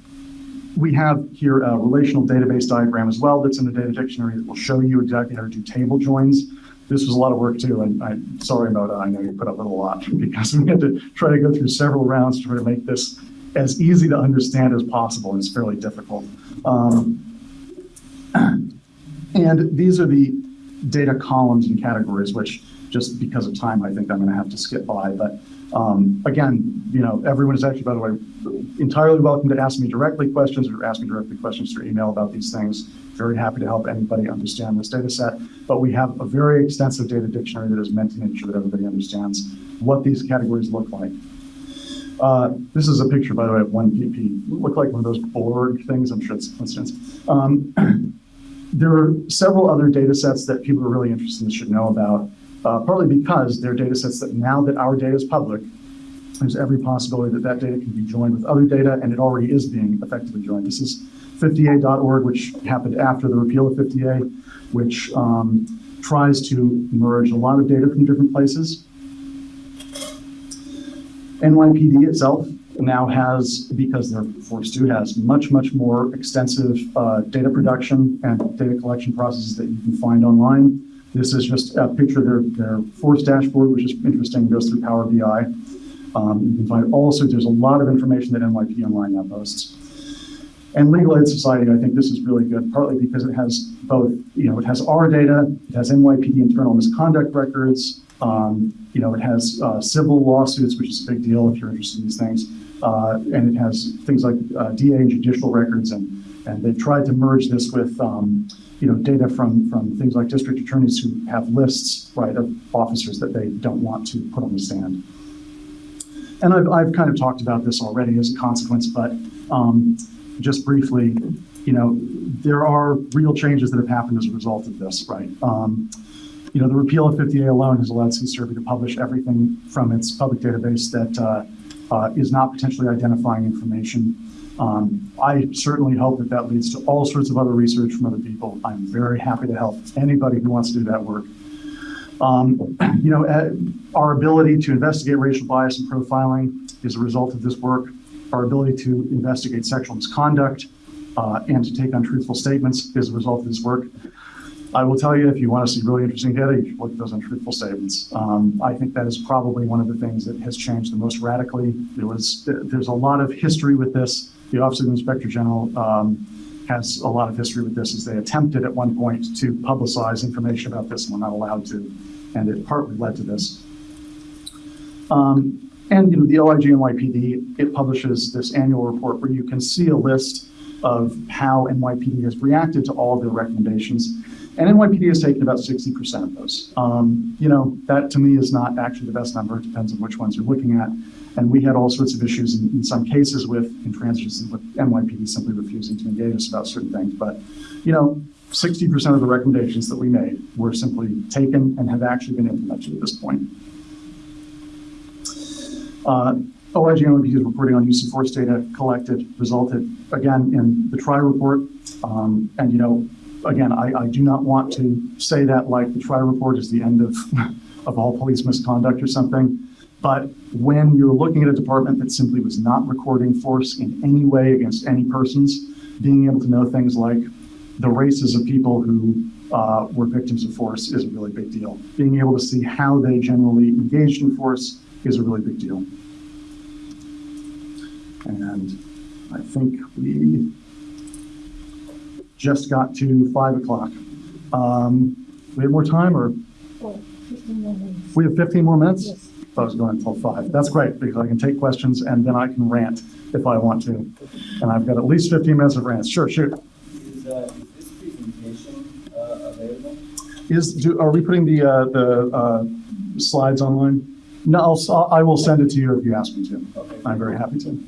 we have here a relational database diagram as well that's in the data dictionary that will show you exactly how to do table joins. This was a lot of work too, and I'm sorry about it. I know you put up with a lot because we had to try to go through several rounds to try to make this as easy to understand as possible, it's fairly difficult. Um, and these are the data columns and categories, which just because of time, I think I'm going to have to skip by. But um, again, you know, everyone is actually, by the way, entirely welcome to ask me directly questions or ask me directly questions through email about these things. Very happy to help anybody understand this data set. But we have a very extensive data dictionary that is meant to make sure that everybody understands what these categories look like. Uh, this is a picture, by the way, of one PP. Look like one of those Borg things. I'm sure it's a coincidence. Um, there are several other data sets that people are really interested in should know about uh, partly because they're data sets that now that our data is public, there's every possibility that that data can be joined with other data, and it already is being effectively joined. This is 50A.org, which happened after the repeal of 50A, which um, tries to merge a lot of data from different places. NYPD itself now has, because they're forced to, has much, much more extensive uh, data production and data collection processes that you can find online. This is just a picture of their, their force dashboard, which is interesting, goes through Power BI. Um, you can find also, there's a lot of information that NYPD Online now posts. And Legal Aid Society, I think this is really good, partly because it has both, you know, it has our data, it has NYPD internal misconduct records, um, you know, it has uh, civil lawsuits, which is a big deal if you're interested in these things, uh, and it has things like uh, DA and judicial records, and and they tried to merge this with um, you know, data from, from things like district attorneys who have lists, right, of officers that they don't want to put on the stand. And I've, I've kind of talked about this already as a consequence, but um, just briefly, you know, there are real changes that have happened as a result of this, right? Um, you know, the repeal of 50A alone has allowed CCRB to publish everything from its public database that uh, uh, is not potentially identifying information. Um, I certainly hope that that leads to all sorts of other research from other people. I'm very happy to help anybody who wants to do that work. Um, you know, uh, our ability to investigate racial bias and profiling is a result of this work. Our ability to investigate sexual misconduct uh, and to take untruthful statements is a result of this work. I will tell you, if you want to see really interesting data, you should look at those untruthful statements. Um, I think that is probably one of the things that has changed the most radically. There was, there's a lot of history with this. The Office of the Inspector General um, has a lot of history with this as they attempted at one point to publicize information about this and were not allowed to. And it partly led to this. Um, and you know, the OIG NYPD, it publishes this annual report where you can see a list of how NYPD has reacted to all of their recommendations. And NYPD has taken about 60% of those. Um, you know, that to me is not actually the best number. It depends on which ones you're looking at. And we had all sorts of issues in, in some cases with intransigence with NYPD simply refusing to engage us about certain things. But, you know, 60% of the recommendations that we made were simply taken and have actually been implemented at this point. Uh, OIG NYPD's reporting on use of force data collected resulted, again, in the TRI report. Um, and, you know, again, I, I do not want to say that like the TRI report is the end of, of all police misconduct or something. But when you're looking at a department that simply was not recording force in any way against any persons, being able to know things like the races of people who uh, were victims of force is a really big deal. Being able to see how they generally engaged in force is a really big deal. And I think we just got to five o'clock. Um, we have more time or we have 15 more minutes? Yes. I was going until five. That's great because I can take questions and then I can rant if I want to. And I've got at least 15 minutes of rants. Sure, shoot. Is, uh, is this presentation, uh, available? Is, do, are we putting the, uh, the, uh, slides online? No, I'll, I will send it to you if you ask me to. Okay. I'm very happy to.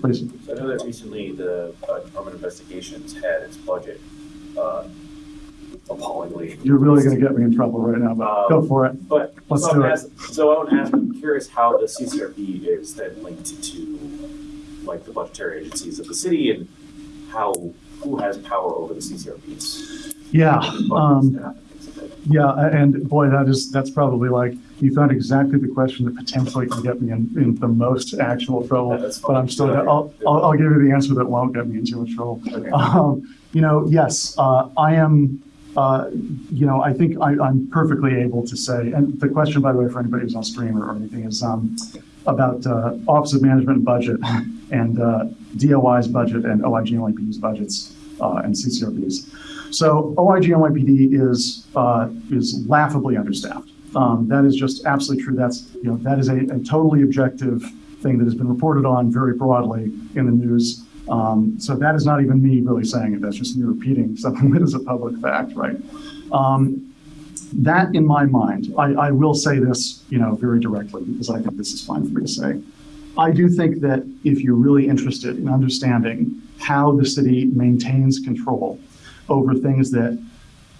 Please. So I know that recently the uh, Department of Investigations had its budget uh, appallingly. You're really going to get me in trouble right now, but go for it. But, Let's so do it. ask- so I would ask, I'm curious how the CCRB is then linked to like the budgetary agencies of the city and how, who has power over the CCRB's Yeah, um, staff and things like that. yeah, and boy, that is, that's probably like, you found exactly the question that potentially can get me in, in the most actual trouble. That's But I'm still, I'll, I'll, I'll give you the answer that won't get me in too much trouble. Okay. Um, you know, yes, uh, I am, uh, you know, I think I, I'm perfectly able to say, and the question, by the way, for anybody who's on stream or, or anything is, um, about, uh, Office of Management Budget and, uh, DOI's budget and OIG and NYPD's budgets, uh, and CCRB's. So OIG NYPD is, uh, is laughably understaffed. Um, that is just absolutely true. That's, you know, that is a, a totally objective thing that has been reported on very broadly in the news. Um, so that is not even me really saying it. That's just me repeating something that is a public fact, right? Um, that in my mind, I, I will say this, you know, very directly because I think this is fine for me to say. I do think that if you're really interested in understanding how the city maintains control over things that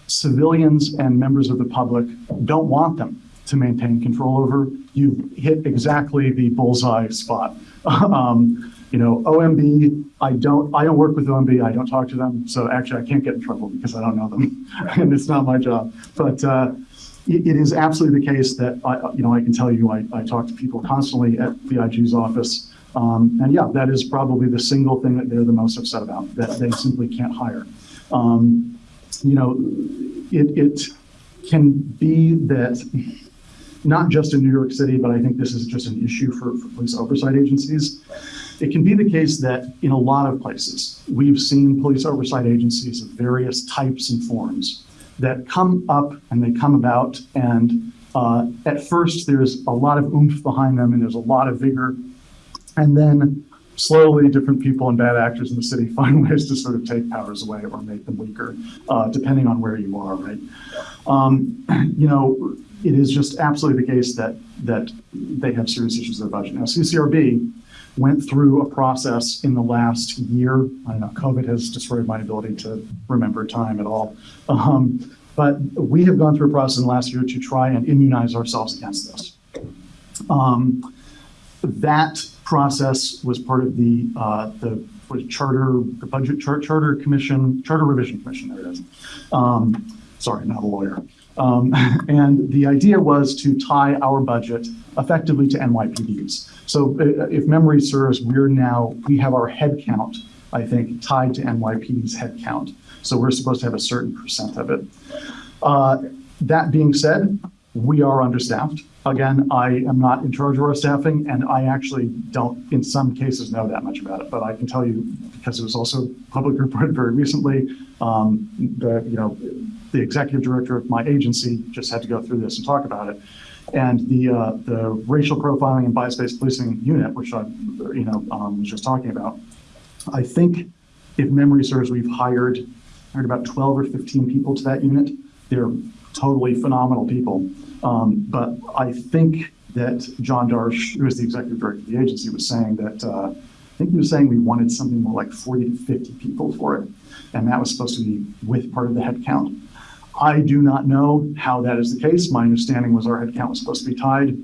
civilians and members of the public don't want them to maintain control over, you've hit exactly the bullseye spot. Um, you know, OMB, I don't, I don't work with OMB, I don't talk to them, so actually I can't get in trouble because I don't know them, and it's not my job. But uh, it, it is absolutely the case that I, you know, I can tell you, I, I talk to people constantly at the office, um, and yeah, that is probably the single thing that they're the most upset about, that they simply can't hire. Um, you know, it, it can be that not just in New York City, but I think this is just an issue for, for police oversight agencies. It can be the case that in a lot of places, we've seen police oversight agencies of various types and forms that come up and they come about. And uh, at first, there's a lot of oomph behind them and there's a lot of vigor. And then slowly, different people and bad actors in the city find ways to sort of take powers away or make them weaker, uh, depending on where you are, right? Um, you know, it is just absolutely the case that that they have serious issues with their budget. Now, CCRB went through a process in the last year. I don't know, COVID has destroyed my ability to remember time at all. Um, But we have gone through a process in the last year to try and immunize ourselves against this. Um, that process was part of the, uh, the, charter, the budget chart, charter commission, charter revision commission, there it is. Um, sorry, not a lawyer. Um, and the idea was to tie our budget effectively to NYPD's. So uh, if memory serves, we're now, we have our head count, I think, tied to NYPD's head count. So we're supposed to have a certain percent of it. Uh, That being said, we are understaffed. Again, I am not in charge of our staffing, and I actually don't, in some cases, know that much about it. But I can tell you, because it was also publicly reported very recently, um, the, you know, the executive director of my agency just had to go through this and talk about it. And the, uh, the racial profiling and bias-based policing unit, which I, you know, um, was just talking about, I think if memory serves, we've hired, hired about 12 or 15 people to that unit. They're totally phenomenal people. Um, but I think that John Darche, who is the executive director of the agency, was saying that, uh, I think he was saying we wanted something more like 40 to 50 people for it. And that was supposed to be with part of the head count. I do not know how that is the case. My understanding was our headcount was supposed to be tied.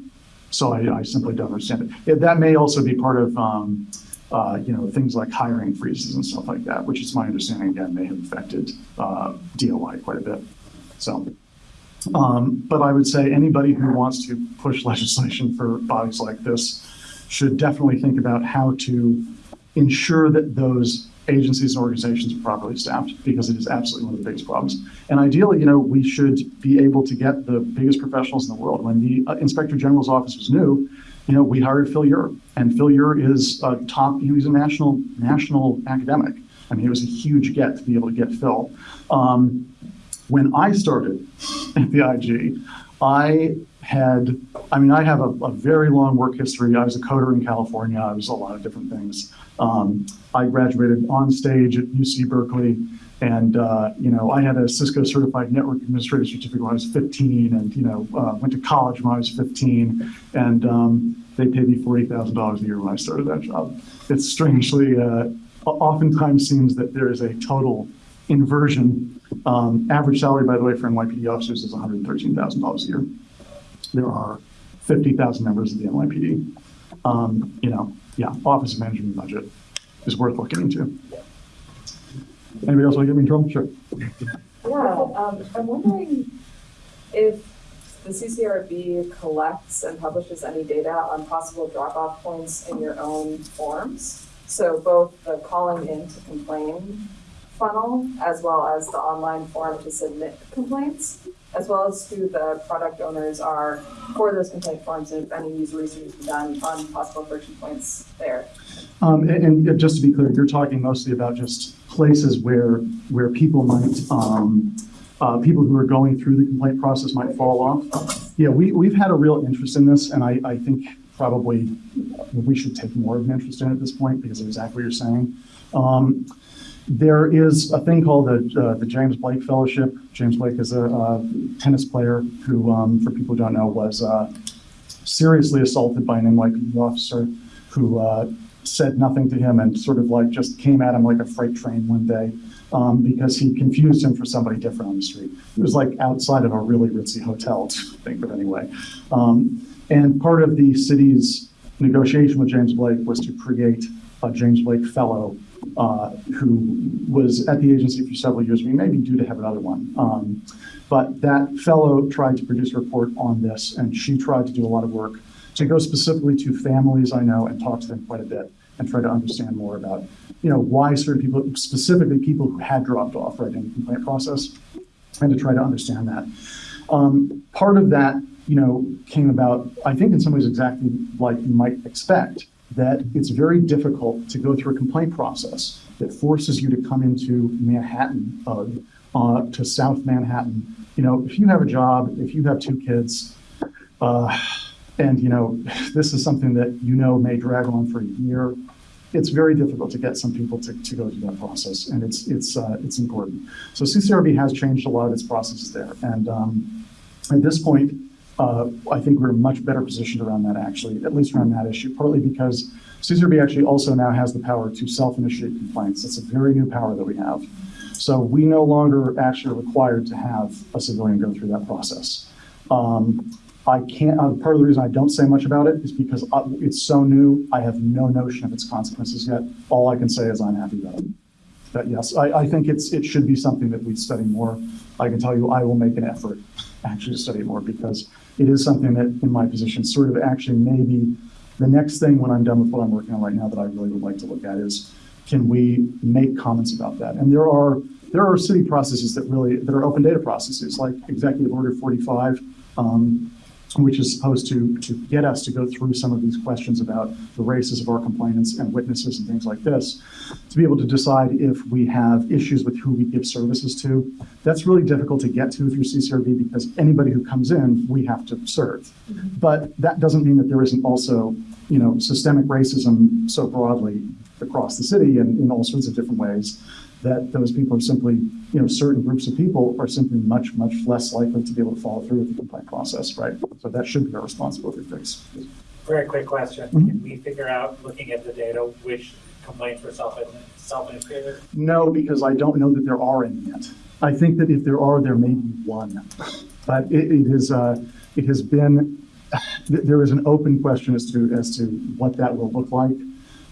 So I, I simply don't understand it. Yeah, That may also be part of, um, uh, you know, things like hiring freezes and stuff like that, which is my understanding, again, may have affected, uh, DOI quite a bit. So, um, but I would say anybody who wants to push legislation for bodies like this should definitely think about how to ensure that those agencies and organizations properly staffed, because it is absolutely one of the biggest problems. And ideally, you know, we should be able to get the biggest professionals in the world. When the uh, Inspector General's office was new, you know, we hired Phil Eure, and Phil Eure is a top, he was a national, national academic. I mean, it was a huge get to be able to get Phil. Um, when I started at the IG, I had, I mean, I have a, a very long work history. I was a coder in California. I was a lot of different things. Um, I graduated on stage at UC Berkeley. And, uh, you know, I had a Cisco certified network administrator certificate when I was 15 and, you know, uh, went to college when I was 15. And um, they paid me $40,000 a year when I started that job. It strangely, uh, oftentimes seems that there is a total inversion. Um, average salary, by the way, for NYPD officers is $113,000 a year. There are 50,000 members of the NYPD. Um, you know, yeah, Office of Management Budget is worth looking into. Anybody else want to get me in trouble? Sure. Yeah, um, I'm wondering if the CCRB collects and publishes any data on possible drop-off points in your own forms. So both the calling in to complain funnel, as well as the online form to submit complaints, as well as who the product owners are for those complaint forms, and if any user research been done on possible friction points there. Um, and, and just to be clear, you're talking mostly about just places where, where people might, um, uh, people who are going through the complaint process might fall off. Yeah, we, we've had a real interest in this, and I, I think probably we should take more of an interest in at this point because of exactly what you're saying. Um, there is a thing called the, uh, the James Blake Fellowship. James Blake is a, tennis player who, um, for people who don't know, was uh, seriously assaulted by an NYPD officer who uh, said nothing to him and sort of like just came at him like a freight train one day um, because he confused him for somebody different on the street. It was like outside of a really ritzy hotel, think of anyway. Um, and part of the city's negotiation with James Blake was to create a James Blake Fellow uh, who was at the agency for several years. We may be due to have another one. Um, but that fellow tried to produce a report on this, and she tried to do a lot of work to go specifically to families I know and talk to them quite a bit and try to understand more about, you know, why certain people, specifically people who had dropped off right in the complaint process, and to try to understand that. Um, part of that, you know, came about, I think in some ways exactly like you might expect, that it's very difficult to go through a complaint process that forces you to come into Manhattan, uh, uh, to South Manhattan. You know, if you have a job, if you have two kids, uh, and you know, this is something that you know may drag on for a year, it's very difficult to get some people to, to go through that process, and it's it's uh, it's important. So CCRB has changed a lot of its processes there, and um, at this point, uh, I think we're much better positioned around that actually, at least around that issue, partly because CCRB actually also now has the power to self-initiate complaints. That's a very new power that we have. So we no longer actually are required to have a civilian go through that process. Um, I can't, uh, part of the reason I don't say much about it is because uh, it's so new, I have no notion of its consequences yet. All I can say is I'm happy about it. But yes, I, I think it's, it should be something that we study more. I can tell you, I will make an effort actually to study more because it is something that, in my position, sort of actually maybe the next thing when I'm done with what I'm working on right now that I really would like to look at is, can we make comments about that? And there are, there are city processes that really, that are open data processes, like Executive Order 45, um, which is supposed to, to get us to go through some of these questions about the races of our complainants and witnesses and things like this, to be able to decide if we have issues with who we give services to. That's really difficult to get to through CCRB because anybody who comes in, we have to serve. Mm-hmm. But that doesn't mean that there isn't also, you know, systemic racism so broadly across the city and in all sorts of different ways that those people are simply, you know, certain groups of people are simply much, much less likely to be able to follow through with the complaint process, right? So that should be our responsibility to fix. Very quick question. Mhm. Can we figure out, looking at the data, which complaints were self, self-initiated? No, because I don't know that there are any yet. I think that if there are, there may be one. But it, it is, uh, it has been, there is an open question as to, as to what that will look like.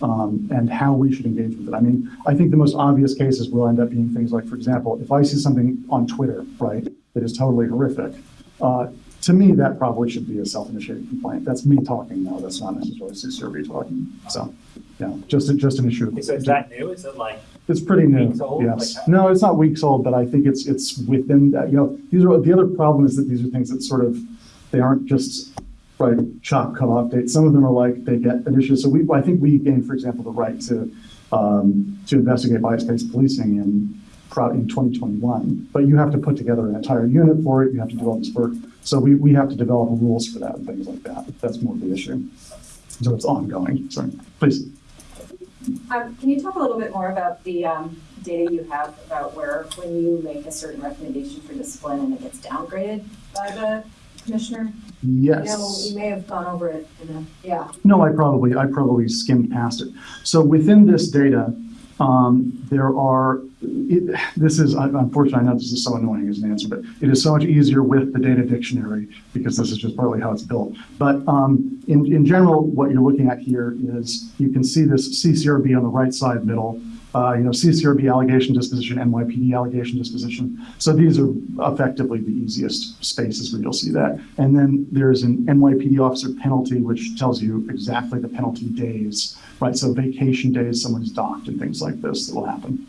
Um, and how we should engage with it. I mean, I think the most obvious cases will end up being things like, for example, if I see something on Twitter, right, that is totally horrific, uh, to me, that probably should be a self-initiated complaint. That's me talking now. That's not necessarily CCRB talking. So, yeah, just, a- just an issue. of- So is that new? Is it like, it's pretty new, old, yes. like- No, it's not weeks old, but I think it's, it's within, that, you know, these are, the other problem is that these are things that sort of, they aren't just, right, chop, cut off dates. Some of them are like, they get an issue. So we, I think we gained, for example, the right to, um, to investigate bias-based policing in, in 2021. But you have to put together an entire unit for it, you have to do all this work. So we, we have to develop rules for that and things like that. That's more of the issue. So it's ongoing, sorry, please. Um, can you talk a little bit more about the, um, data you have about where, when you make a certain recommendation for discipline and it gets downgraded by the commissioner? Yes. You know, you may have gone over it a, yeah. No, I probably, I probably skimmed past it. So within this data, um, there are, it, this is, unfortunately, I know this is so annoying as an answer, but it is so much easier with the data dictionary because this is just partly how it's built. But, um, in, in general, what you're looking at here is you can see this CCRB on the right side middle, uh, you know, CCRB allegation disposition, NYPD allegation disposition. So these are effectively the easiest spaces where you'll see that. And then there's an NYPD officer penalty, which tells you exactly the penalty days, right? So vacation days, someone's docked and things like this that will happen.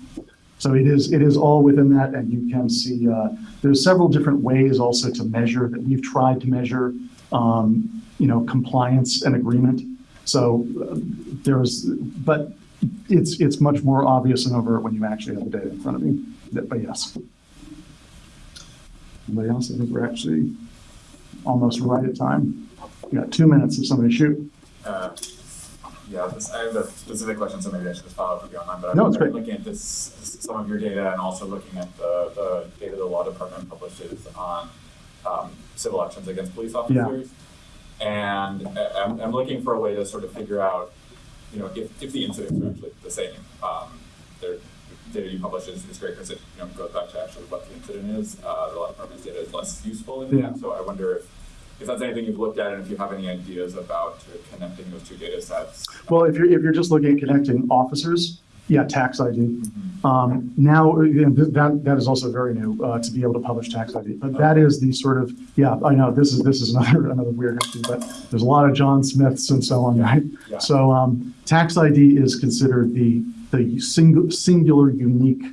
So it is, it is all within that, and you can see, uh, there's several different ways also to measure that we've tried to measure, um, you know, compliance and agreement. So uh, there's, but it's, it's much more obvious and overt when you actually have the data in front of you. But yes. Anybody else? I think we're actually almost right at time. We got two minutes if somebody shoot. Uh, Yeah, this, I have a specific question, so maybe I should just follow up with you on that. But I'm it's great. looking at this, this- some of your data and also looking at the, the data the law department publishes on um, civil actions against police officers. Yeah. And I'm, I'm looking for a way to sort of figure out, you know, if, if the incidents are actually the same. Um, there, data you publish is, is great because it, you know, goes back to actually what the incident is. Uh, the law department's data is less useful in Yeah. that. So I wonder if, if that's anything you've looked at and if you have any ideas about uh, connecting those two data sets. Well, if you're, if you're just looking at connecting officers, yeah, tax ID. Um, now, you know, th- that, that is also very new, uh, to be able to publish tax ID. But that is the sort of, yeah, I know, this is, this is another, another weird issue, but there's a lot of John Smiths and so on, right? Yeah. So, um, tax ID is considered the, the single, singular unique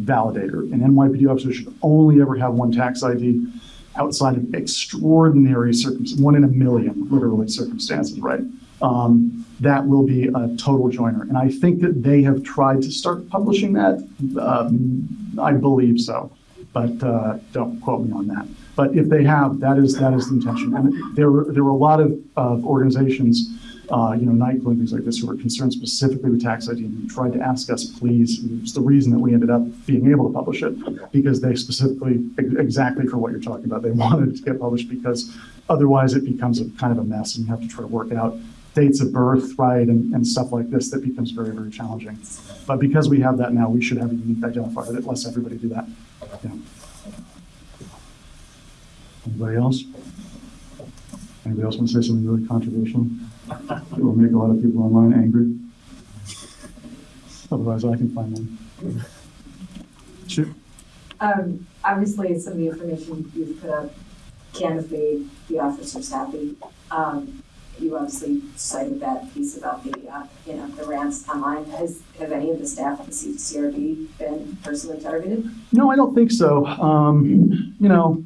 validator. An NYPD officer should only ever have one tax ID outside of extraordinary circumstances, one in a million, literally circumstances, right? Um, that will be a total joiner. And I think that they have tried to start publishing that. Um, I believe so, but uh, don't quote me on that. But if they have, that is that is the intention. And there were there were a lot of, of organizations, uh, you know, and things like this, who were concerned specifically with tax ID and tried to ask us, please. It's the reason that we ended up being able to publish it because they specifically exactly for what you're talking about. They wanted it to get published because otherwise it becomes a kind of a mess and you have to try to work it out dates of birth, right, and, and stuff like this, that becomes very, very challenging. But because we have that now, we should have a unique identifier that lets everybody do that. Yeah. Anybody else? Anybody else want to say something really controversial? It will make a lot of people online angry. Otherwise, I can find one. Sure. Um, obviously, some of the information you've put up can have made the officers happy. Um, you obviously cited that piece about the, uh, you know, the rants online. Has, have any of the staff at the CRB been personally targeted? No, I don't think so. Um, you know,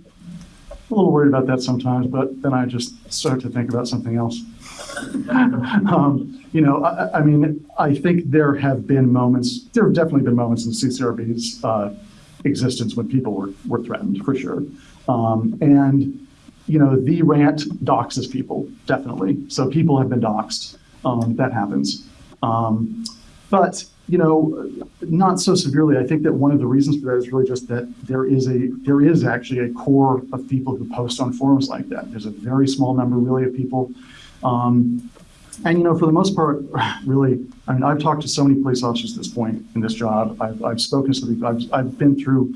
a little worried about that sometimes, but then I just start to think about something else. um, you know, I, I- I mean, I think there have been moments, there have definitely been moments in CCRB's uh, existence when people were, were threatened, for sure. Um, and, you know, the rant doxes people, definitely. So people have been doxed. Um, that happens. Um, but, you know, not so severely. I think that one of the reasons for that is really just that there is a, there is actually a core of people who post on forums like that. There's a very small number really of people. Um, and, you know, for the most part, really, I mean, I've talked to so many police officers at this point in this job. I've, I've spoken to them, I've, I've been through,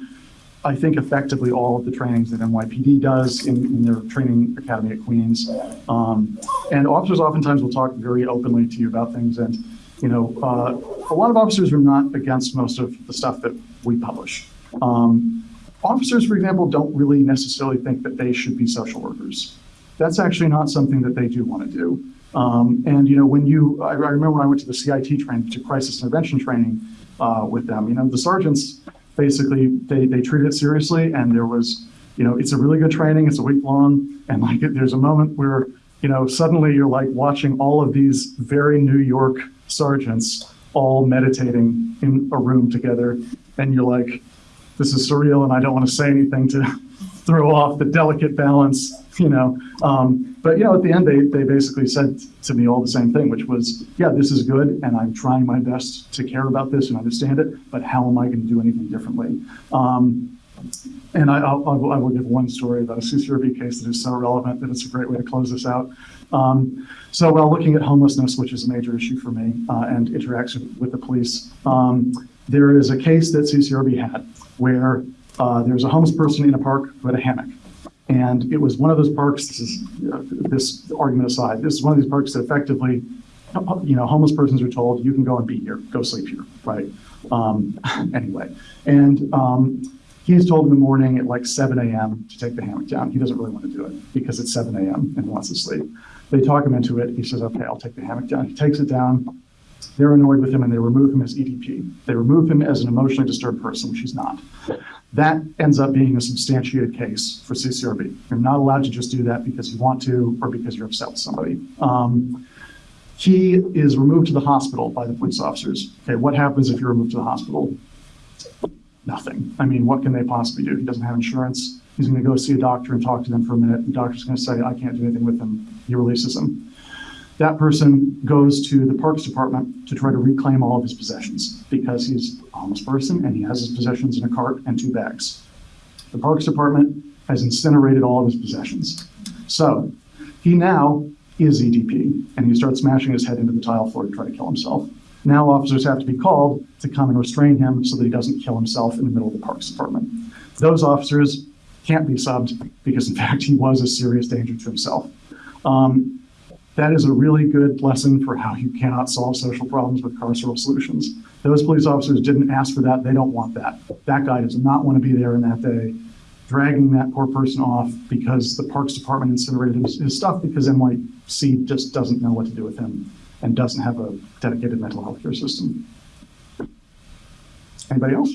I think, effectively all of the trainings that NYPD does in, in their training academy at Queens. Um, and officers oftentimes will talk very openly to you about things. And, you know, uh, a lot of officers are not against most of the stuff that we publish. Um, officers, for example, don't really necessarily think that they should be social workers. That's actually not something that they do want to do. Um, and, you know, when you, I, I remember when I went to the CIT training, to crisis intervention training uh, with them, you know, the sergeants basically, they, they treated it seriously and there was, you know, it's a really good training, it's a week long, and like, there's a moment where, you know, suddenly you're like watching all of these very New York sergeants all meditating in a room together, and you're like, this is surreal and I don't want to say anything to throw off the delicate balance, you know. Um, but you know, at the end, they they basically said to me all the same thing, which was, yeah, this is good, and I'm trying my best to care about this and understand it. But how am I going to do anything differently? Um, and I, I'll, I will, give one story about a CCRB case that is so relevant that it's a great way to close this out. Um, so while looking at homelessness, which is a major issue for me, uh, and interaction with the police, um, there is a case that CCRB had where uh, there was a homeless person in a park who had a hammock. And it was one of those parks, this is, uh, this argument aside, this is one of these parks that effectively, you know, homeless persons are told, you can go and be here, go sleep here, right? Um, anyway, and um, he's told in the morning at like 7 a.m. to take the hammock down. He doesn't really want to do it because it's 7 a.m. and he wants to sleep. They talk him into it. He says, okay, I'll take the hammock down. He takes it down. They're annoyed with him and they remove him as EDP. They remove him as an emotionally disturbed person, which he's not. That ends up being a substantiated case for CCRB. You're not allowed to just do that because you want to or because you're upset with somebody. Um, he is removed to the hospital by the police officers. Okay, what happens if you're removed to the hospital? Nothing. I mean, what can they possibly do? He doesn't have insurance. He's going to go see a doctor and talk to them for a minute. The doctor's going to say, I can't do anything with him. He releases him. That person goes to the Parks Department to try to reclaim all of his possessions because he's a homeless person and he has his possessions in a cart and two bags. The Parks Department has incinerated all of his possessions. So he now is EDP and he starts smashing his head into the tile floor to try to kill himself. Now officers have to be called to come and restrain him so that he doesn't kill himself in the middle of the Parks Department. Those officers can't be subbed because in fact he was a serious danger to himself. Um, that is a really good lesson for how you cannot solve social problems with carceral solutions. Those police officers didn't ask for that. They don't want that. That guy does not want to be there in that day, dragging that poor person off because the Parks Department incinerated his, his stuff because NYC just doesn't know what to do with him and doesn't have a dedicated mental health care system. Anybody else?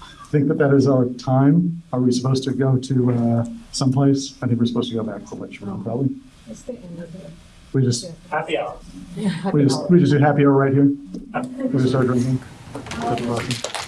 I Think that that is our time. Are we supposed to go to uh, someplace? I think we're supposed to go back to the lecture room, probably. We just, Happy hour. we just, we just do happy hour right here. We just start drinking. That's awesome.